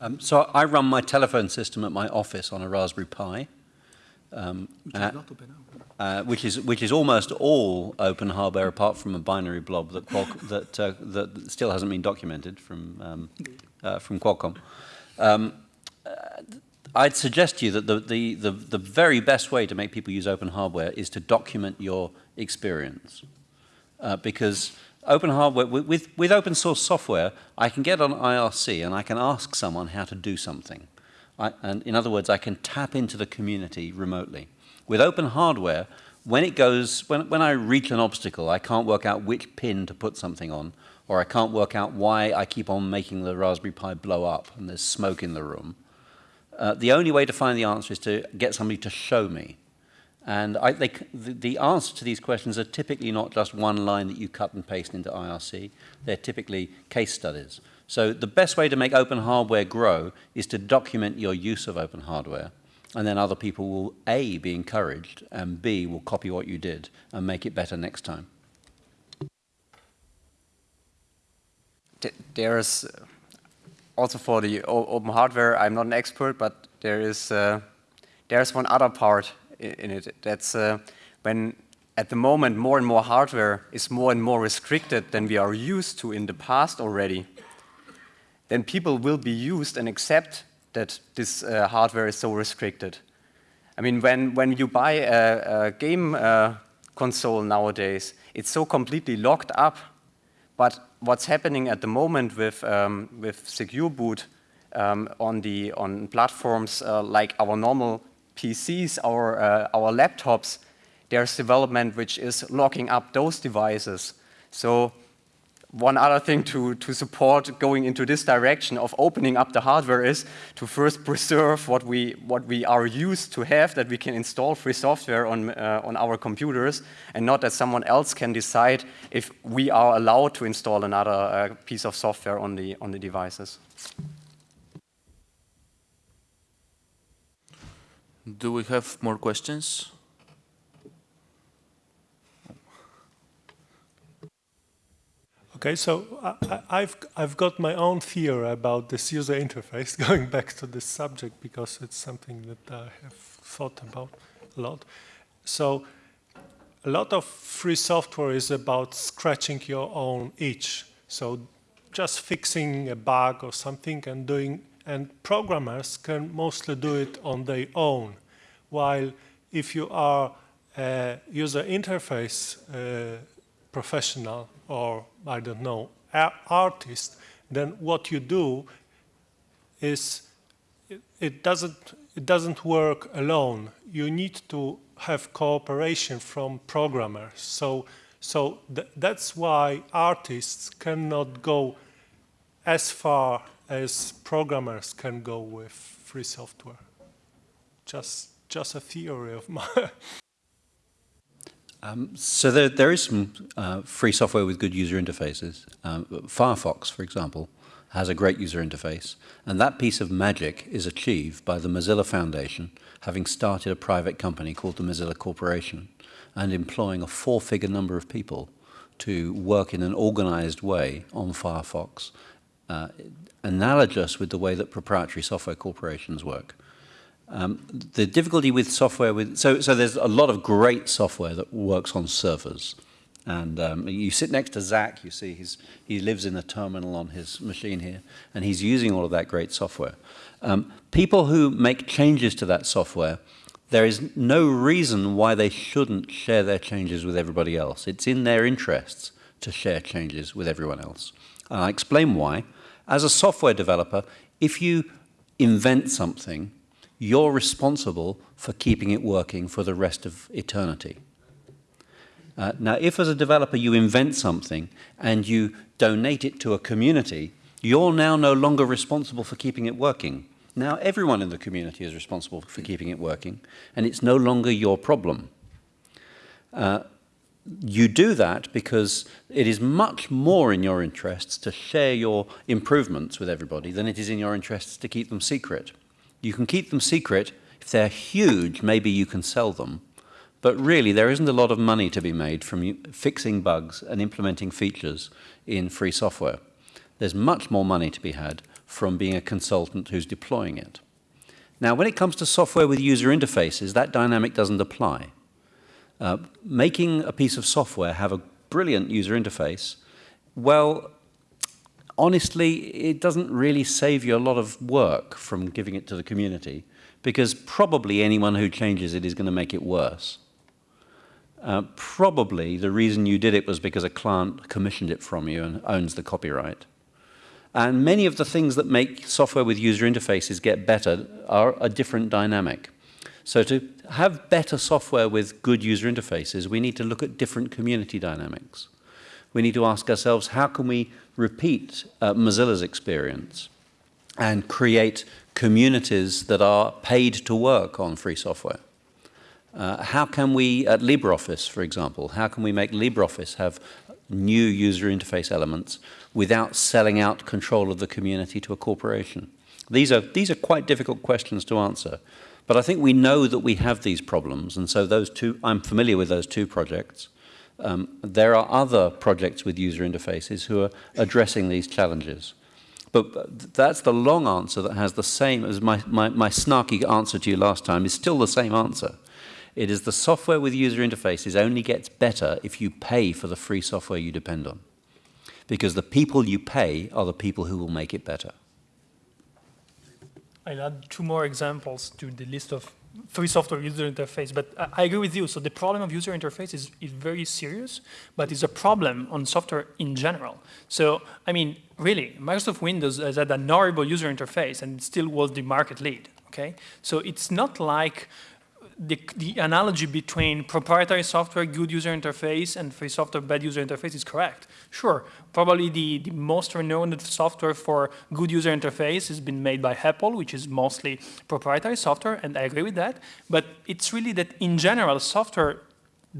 Um, so I run my telephone system at my office on a Raspberry Pi um, which, uh, uh, which, is which is almost all open hardware apart from a binary blob that that uh, that still hasn't been documented from um, uh, from Qualcomm. I'd suggest to you that the, the, the, the very best way to make people use open hardware is to document your experience. Uh, because open hardware, with, with open source software, I can get on IRC and I can ask someone how to do something. I, and in other words, I can tap into the community remotely. With open hardware, when it goes, when, when I reach an obstacle, I can't work out which pin to put something on, or I can't work out why I keep on making the Raspberry Pi blow up and there's smoke in the room. Uh, the only way to find the answer is to get somebody to show me. And I, they, the, answer to these questions are typically not just one line that you cut and paste into IRC. They're typically case studies. So the best way to make open hardware grow is to document your use of open hardware. And then other people will, A, be encouraged, and B, will copy what you did and make it better next time. There's also for the open hardware, I'm not an expert, but there is uh, there's one other part in it. That's uh, when at the moment more and more hardware is more and more restricted than we are used to in the past already then people will be used and accept that this uh, hardware is so restricted. I mean, when, when you buy a, a game uh, console nowadays, it's so completely locked up. But what's happening at the moment with, um, with Secure Boot um, on, the, on platforms uh, like our normal PCs, our, uh, our laptops, there's development which is locking up those devices. So one other thing to, to support going into this direction of opening up the hardware is to first preserve what we, what we are used to have, that we can install free software on, uh, on our computers, and not that someone else can decide if we are allowed to install another uh, piece of software on the, on the devices. Do we have more questions? Okay, so I, have I've got my own theory about this user interface, going back to this subject because it's something that I have thought about a lot. So a lot of free software is about scratching your own itch. So just fixing a bug or something and doing, and programmers can mostly do it on their own. While if you are a user interface uh, professional or I don't know, artist, then what you do is it, doesn't it doesn't work alone. You need to have cooperation from programmers. So so th that's why artists cannot go as far as programmers can go with free software? Just, just a theory of mine. Um, so there, there is some uh, free software with good user interfaces. Um, Firefox, for example, has a great user interface, and that piece of magic is achieved by the Mozilla Foundation having started a private company called the Mozilla Corporation and employing a four-figure number of people to work in an organized way on Firefox, uh, analogous with the way that proprietary software corporations work. Um, the difficulty with software with so so there's a lot of great software that works on servers, and um, you sit next to Zach. You see he's he lives in a terminal on his machine here, and he's using all of that great software. Um, people who make changes to that software, there is no reason why they shouldn't share their changes with everybody else. It's in their interests to share changes with everyone else. And I'll explain why. As a software developer, if you invent something you're responsible for keeping it working for the rest of eternity. Uh, now, if as a developer you invent something and you donate it to a community, you're now no longer responsible for keeping it working. Now everyone in the community is responsible for keeping it working, and it's no longer your problem. Uh, you do that because it is much more in your interests to share your improvements with everybody than it is in your interests to keep them secret. You can keep them secret. If they're huge, maybe you can sell them. But really, there isn't a lot of money to be made from fixing bugs and implementing features in free software. There's much more money to be had from being a consultant who's deploying it. Now, when it comes to software with user interfaces, that dynamic doesn't apply. Uh, making a piece of software have a brilliant user interface, well, honestly, it doesn't really save you a lot of work from giving it to the community because probably anyone who changes it is going to make it worse. Uh, probably the reason you did it was because a client commissioned it from you and owns the copyright. And many of the things that make software with user interfaces get better are a different dynamic. So to have better software with good user interfaces, we need to look at different community dynamics. We need to ask ourselves, how can we repeat uh, Mozilla's experience and create communities that are paid to work on free software. Uh, how can we, at LibreOffice, for example, how can we make LibreOffice have new user interface elements without selling out control of the community to a corporation? These are, these are quite difficult questions to answer. But I think we know that we have these problems, and so those two, I'm familiar with those two projects. Um, there are other projects with user interfaces who are addressing these challenges. But that's the long answer that has the same as my, my, my snarky answer to you last time is still the same answer. It is the software with user interfaces only gets better if you pay for the free software you depend on. Because the people you pay are the people who will make it better. I'll add two more examples to the list of free software user interface, but I, I agree with you. So the problem of user interface is, is very serious, but it's a problem on software in general. So, I mean, really, Microsoft Windows has had an horrible user interface and still was the market lead, okay? So it's not like the, the analogy between proprietary software, good user interface, and free software, bad user interface is correct. Sure, probably the, the most renowned software for good user interface has been made by Apple, which is mostly proprietary software, and I agree with that. But it's really that in general, software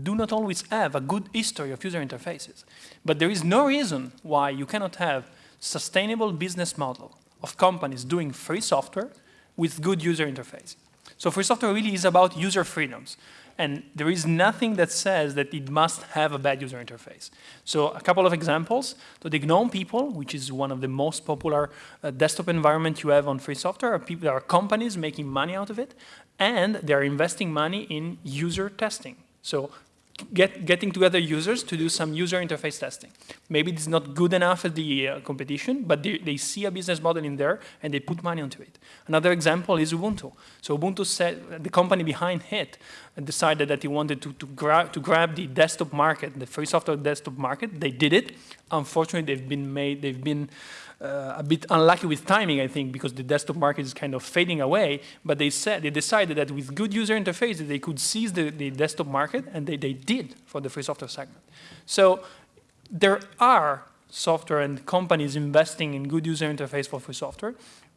do not always have a good history of user interfaces. But there is no reason why you cannot have sustainable business model of companies doing free software with good user interface. So free software really is about user freedoms. And there is nothing that says that it must have a bad user interface. So a couple of examples. So the GNOME people, which is one of the most popular uh, desktop environment you have on free software, are people, there are companies making money out of it, and they're investing money in user testing. So get, getting together users to do some user interface testing. Maybe it's not good enough at the uh, competition, but they, they, see a business model in there and they put money into it. Another example is Ubuntu. So Ubuntu said, the company behind it decided that he wanted to, to, gra to grab the desktop market, the free software desktop market. They did it. Unfortunately, they've been made, they've been uh, a bit unlucky with timing, I think, because the desktop market is kind of fading away. But they said they decided that with good user interfaces, they could seize the, the desktop market, and they, they did for the free software segment. So there are software and companies investing in good user interface for free software.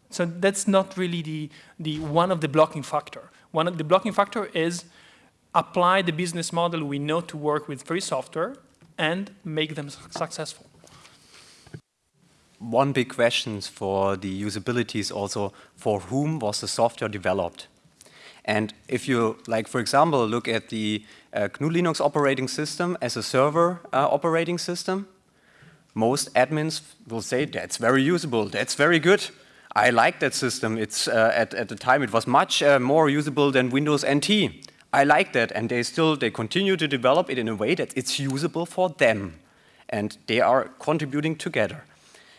So that's not really the, the one of the blocking factor. One of the blocking factor is apply the business model we know to work with free software and make them successful. One big question for the usability is also for whom was the software developed? And if you, like for example, look at the uh, GNU Linux operating system as a server uh, operating system, most admins will say that's very usable, that's very good. I like that system. It's uh, at, at the time it was much uh, more usable than Windows NT. I like that, and they still they continue to develop it in a way that it's usable for them, and they are contributing together.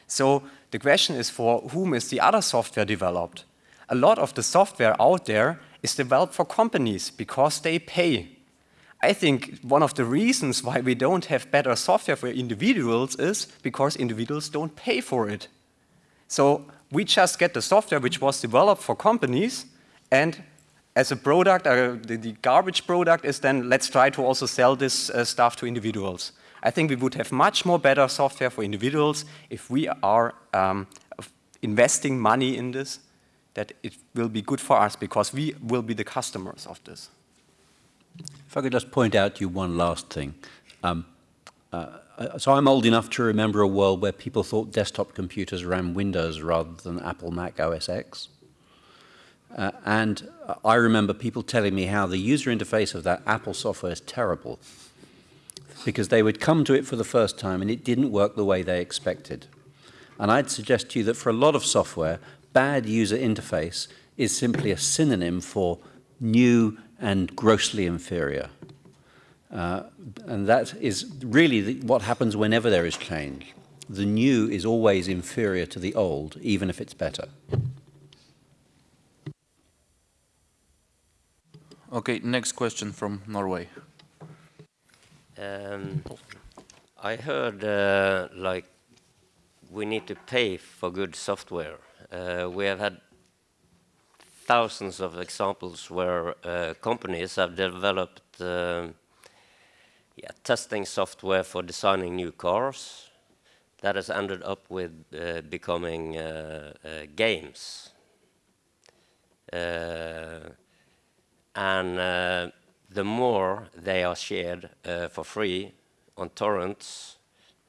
So the question is for whom is the other software developed? A lot of the software out there is developed for companies because they pay. I think one of the reasons why we don't have better software for individuals is because individuals don't pay for it. So we just get the software which was developed for companies and as a product, uh, the, the, garbage product is then let's try to also sell this uh, stuff to individuals. I think we would have much more better software for individuals if we are um, investing money in this, that it will be good for us because we will be the customers of this. If I could just point out to you one last thing. Um, uh, so I'm old enough to remember a world where people thought desktop computers ran Windows rather than Apple Mac OS X. Uh, and I remember people telling me how the user interface of that Apple software is terrible because they would come to it for the first time and it didn't work the way they expected. And I'd suggest to you that for a lot of software, bad user interface is simply a synonym for new and grossly inferior. Uh, and that is really the, what happens whenever there is change. The new is always inferior to the old, even if it's better. Okay, next question from Norway. Um, I heard uh, like we need to pay for good software. Uh, we have had thousands of examples where uh, companies have developed uh, yeah, testing software for designing new cars that has ended up with uh, becoming uh, games. And uh, the more they are shared uh, for free on torrents,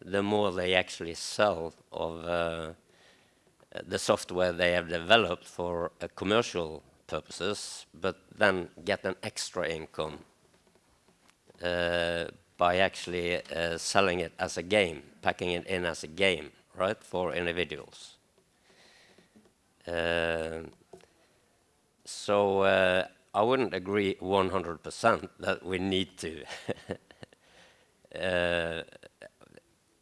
the more they actually sell of uh, the software they have developed for uh, commercial purposes, but then get an extra income uh, by actually uh, selling it as a game, packing it in as a game, right, for individuals. so I wouldn't agree 100% that we need to. uh,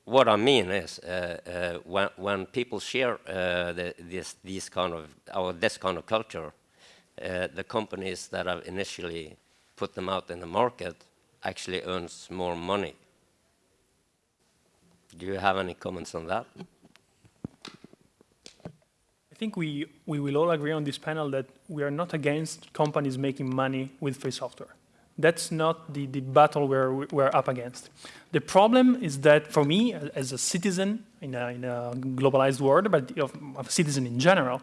what I mean is, uh, uh, when, when people share uh, the, this, these kind of, or this kind of culture, uh, the companies that have initially put them out in the market actually earns more money. Do you have any comments on that? I think we, we will all agree on this panel that we are not against companies making money with free software. That's not the, the battle we're, we're up against. The problem is that for me, as a citizen in a, in a globalized world, but of, of a citizen in general,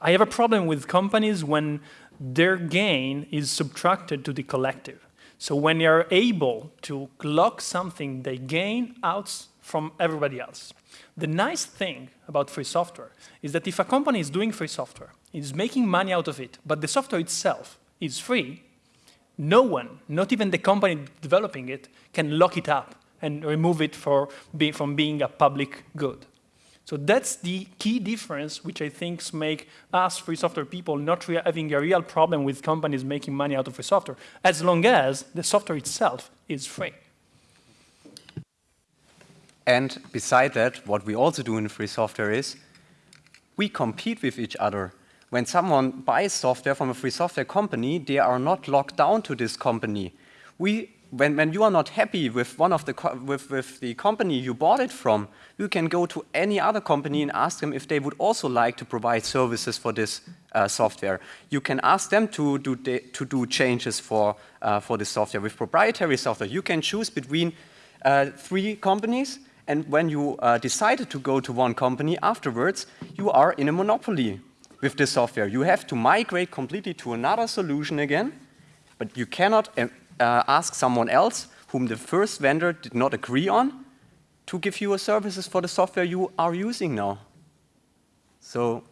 I have a problem with companies when their gain is subtracted to the collective. So when they are able to lock something they gain out from everybody else. The nice thing about free software is that if a company is doing free software, is making money out of it, but the software itself is free, no one, not even the company developing it, can lock it up and remove it for be, from being a public good. So that's the key difference, which I think make us free software people not having a real problem with companies making money out of free software, as long as the software itself is free. And beside that, what we also do in free software is we compete with each other. When someone buys software from a free software company, they are not locked down to this company. We, when, when you are not happy with one of the with, with the company you bought it from, you can go to any other company and ask them if they would also like to provide services for this uh, software. You can ask them to do to do changes for uh, for this software with proprietary software. You can choose between uh, three companies And when you uh, decided to go to one company afterwards, you are in a monopoly with this software. You have to migrate completely to another solution again, but you cannot uh, uh, ask someone else whom the first vendor did not agree on to give you a services for the software you are using now. So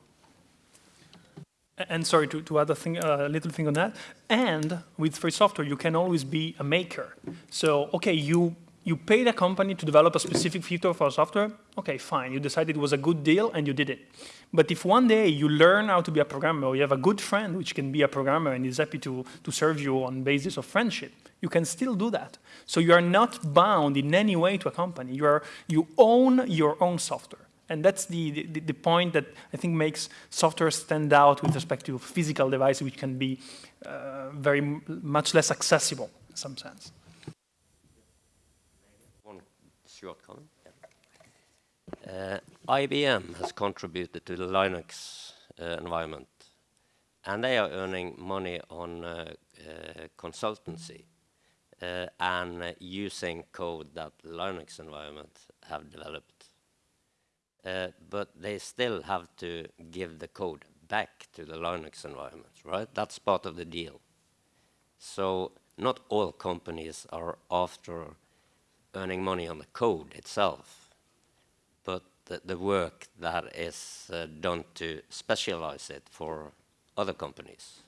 and sorry, to, to add a, thing, a little thing on that, and with free software, you can always be a maker. So, okay, you, you paid a company to develop a specific feature for software, okay, fine, you decided it was a good deal and you did it. But if one day you learn how to be a programmer, or you have a good friend which can be a programmer and is happy to, to serve you on basis of friendship, you can still do that. So you are not bound in any way to a company. You, are, you own your own software. And that's the, the, the, point that I think makes software stand out with respect to physical devices, which can be uh, very much less accessible in some sense. One short comment. Uh, IBM has contributed to the Linux uh, environment, and they are earning money on uh, uh, consultancy uh, and using code that Linux environment have developed. Uh, but they still have to give the code back to the Linux environment, right? That's part of the deal. So not all companies are after earning money on the code itself, but the, the work that is uh, done to specialize it for other companies.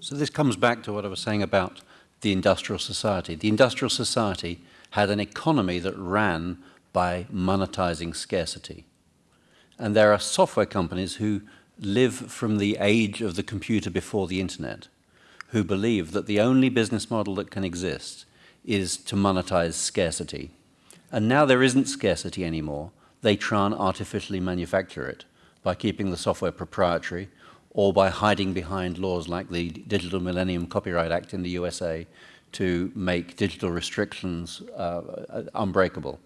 So this comes back to what I was saying about the industrial society. The industrial society had an economy that ran by monetizing scarcity. And there are software companies who live from the age of the computer before the internet, who believe that the only business model that can exist is to monetize scarcity. And now there isn't scarcity anymore. They try and artificially manufacture it by keeping the software proprietary or by hiding behind laws like the Digital Millennium Copyright Act in the USA to make digital restrictions uh, unbreakable.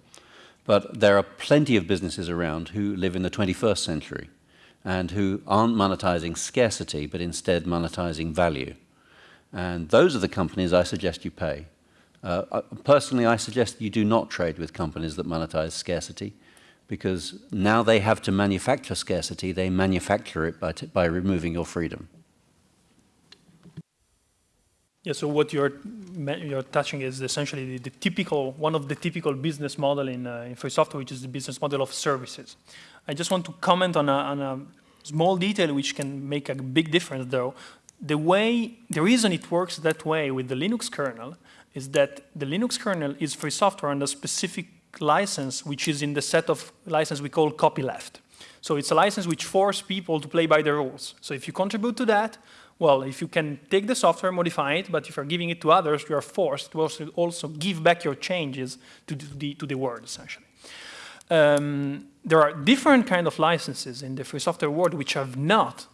But there are plenty of businesses around who live in the 21st century and who aren't monetizing scarcity, but instead monetizing value. And those are the companies I suggest you pay. Uh, uh personally, I suggest you do not trade with companies that monetize scarcity because now they have to manufacture scarcity, they manufacture it by, by removing your freedom. Yeah, so what you're you're touching is essentially the, the typical one of the typical business model in, uh, in free software, which is the business model of services. I just want to comment on a, on a small detail which can make a big difference, though. The way the reason it works that way with the Linux kernel is that the Linux kernel is free software under specific license, which is in the set of license we call copyleft. So it's a license which forces people to play by the rules. So if you contribute to that, well, if you can take the software, modify it, but if you're giving it to others, you are forced to also, also give back your changes to the, to the world, essentially. Um, there are different kind of licenses in the free software world which have not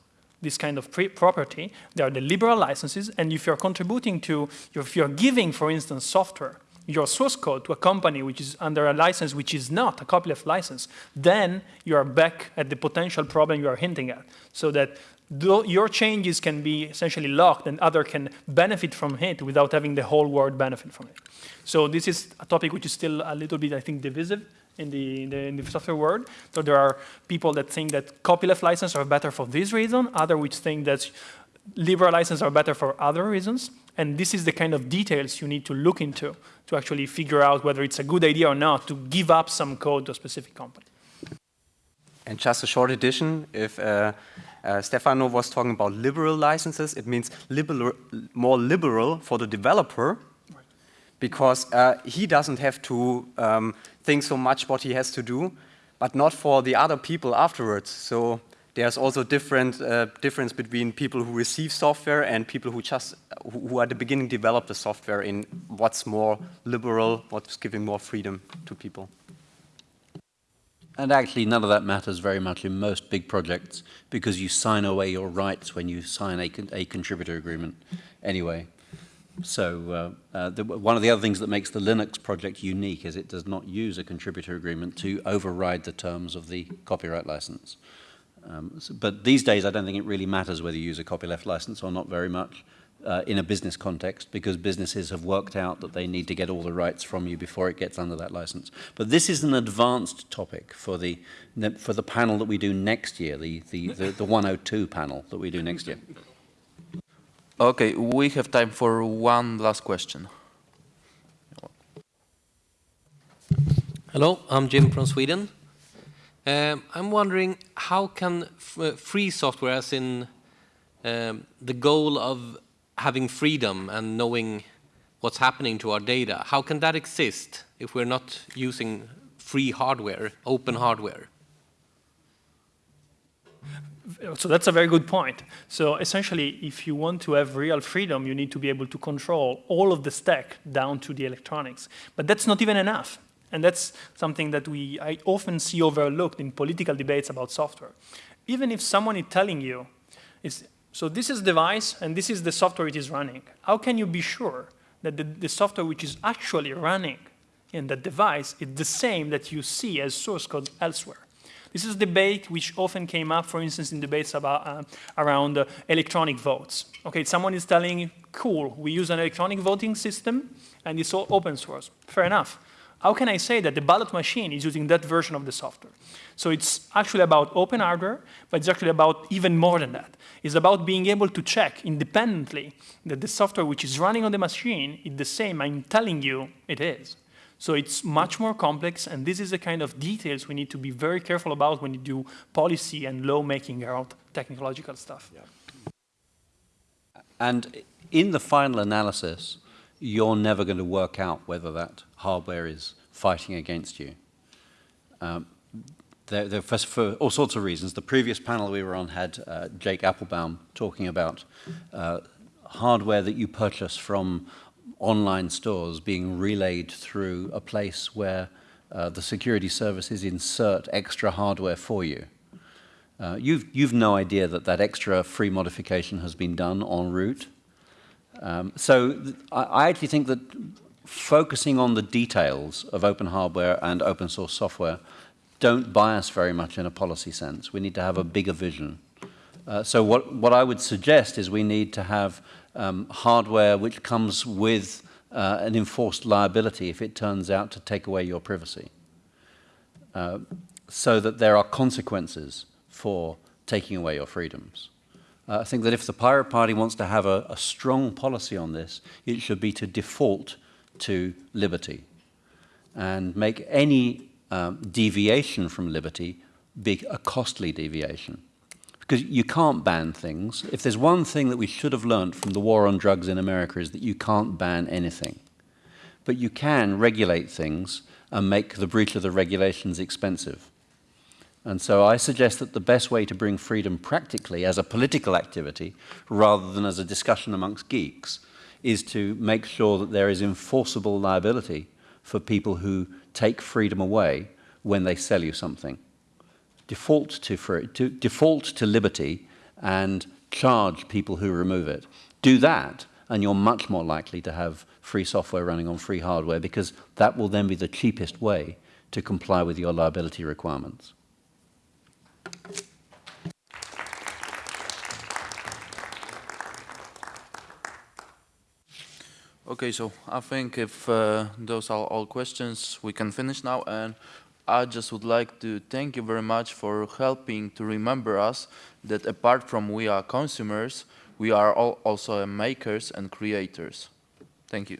this kind of property. They are the liberal licenses, and if you're contributing to, if you're giving, for instance, software, your source code to a company which is under a license which is not a copyleft license, then you are back at the potential problem you are hinting at. So that your changes can be essentially locked and other can benefit from it without having the whole world benefit from it. So this is a topic which is still a little bit, I think, divisive in the, in the, in the software world. So there are people that think that copyleft licenses are better for this reason, other which think that liberal licenses are better for other reasons. And this is the kind of details you need to look into to actually figure out whether it's a good idea or not to give up some code to a specific company. And just a short addition, if uh, uh, Stefano was talking about liberal licenses. It means liberal, more liberal for the developer because uh, he doesn't have to um, think so much what he has to do, but not for the other people afterwards. So there's also different uh, difference between people who receive software and people who just who at the beginning develop the software in what's more liberal, what's giving more freedom to people. And actually, none of that matters very much in most big projects because you sign away your rights when you sign a, a contributor agreement anyway. So uh, uh, the, one of the other things that makes the Linux project unique is it does not use a contributor agreement to override the terms of the copyright license. Um, so, but these days, I don't think it really matters whether you use a copyleft license or not very much. uh, in a business context because businesses have worked out that they need to get all the rights from you before it gets under that license. But this is an advanced topic for the, for the panel that we do next year, the, the, the, the 102 panel that we do next year. Okay, we have time for one last question. Hello, I'm Jim from Sweden. Um, I'm wondering how can free software, as in um, the goal of having freedom and knowing what's happening to our data, how can that exist if we're not using free hardware, open hardware? So that's a very good point. So essentially, if you want to have real freedom, you need to be able to control all of the stack down to the electronics. But that's not even enough. And that's something that we I often see overlooked in political debates about software. Even if someone is telling you, is, so this is device and this is the software it is running, how can you be sure that the, the software which is actually running in that device is the same that you see as source code elsewhere? This is a debate which often came up, for instance, in debates about, uh, around uh, electronic votes. Okay, someone is telling, cool, we use an electronic voting system and it's all open source. Fair enough. How can I say that the ballot machine is using that version of the software? So it's actually about open hardware, but it's actually about even more than that. It's about being able to check independently that the software which is running on the machine is the same I'm telling you it is. So it's much more complex, and this is the kind of details we need to be very careful about when you do policy and law-making around technological stuff. Yeah. And in the final analysis, you're never going to work out whether that hardware is fighting against you. Um, they're, they're for, for, all sorts of reasons. The previous panel we were on had uh, Jake Appelbaum talking about uh, hardware that you purchase from online stores being relayed through a place where uh, the security services insert extra hardware for you. Uh, you've, you've no idea that that extra free modification has been done en route. Um, so I, I actually think that focusing on the details of open hardware and open source software don't bias very much in a policy sense. We need to have a bigger vision. Uh, so what, what I would suggest is we need to have um, hardware which comes with uh, an enforced liability if it turns out to take away your privacy. Uh, so that there are consequences for taking away your freedoms. Uh, I think that if the Pirate Party wants to have a, a strong policy on this, it should be to default to liberty and make any um, deviation from liberty be a costly deviation. Because you can't ban things. If there's one thing that we should have learned from the war on drugs in America is that you can't ban anything. But you can regulate things and make the breach of the regulations expensive. And so I suggest that the best way to bring freedom practically as a political activity rather than as a discussion amongst geeks is to make sure that there is enforceable liability for people who take freedom away when they sell you something. Default to, free, to, default to liberty and charge people who remove it. Do that and you're much more likely to have free software running on free hardware because that will then be the cheapest way to comply with your liability requirements. Okay, so I think if uh, those are all questions, we can finish now. And I just would like to thank you very much for helping to remember us that apart from we are consumers, we are also makers and creators. Thank you.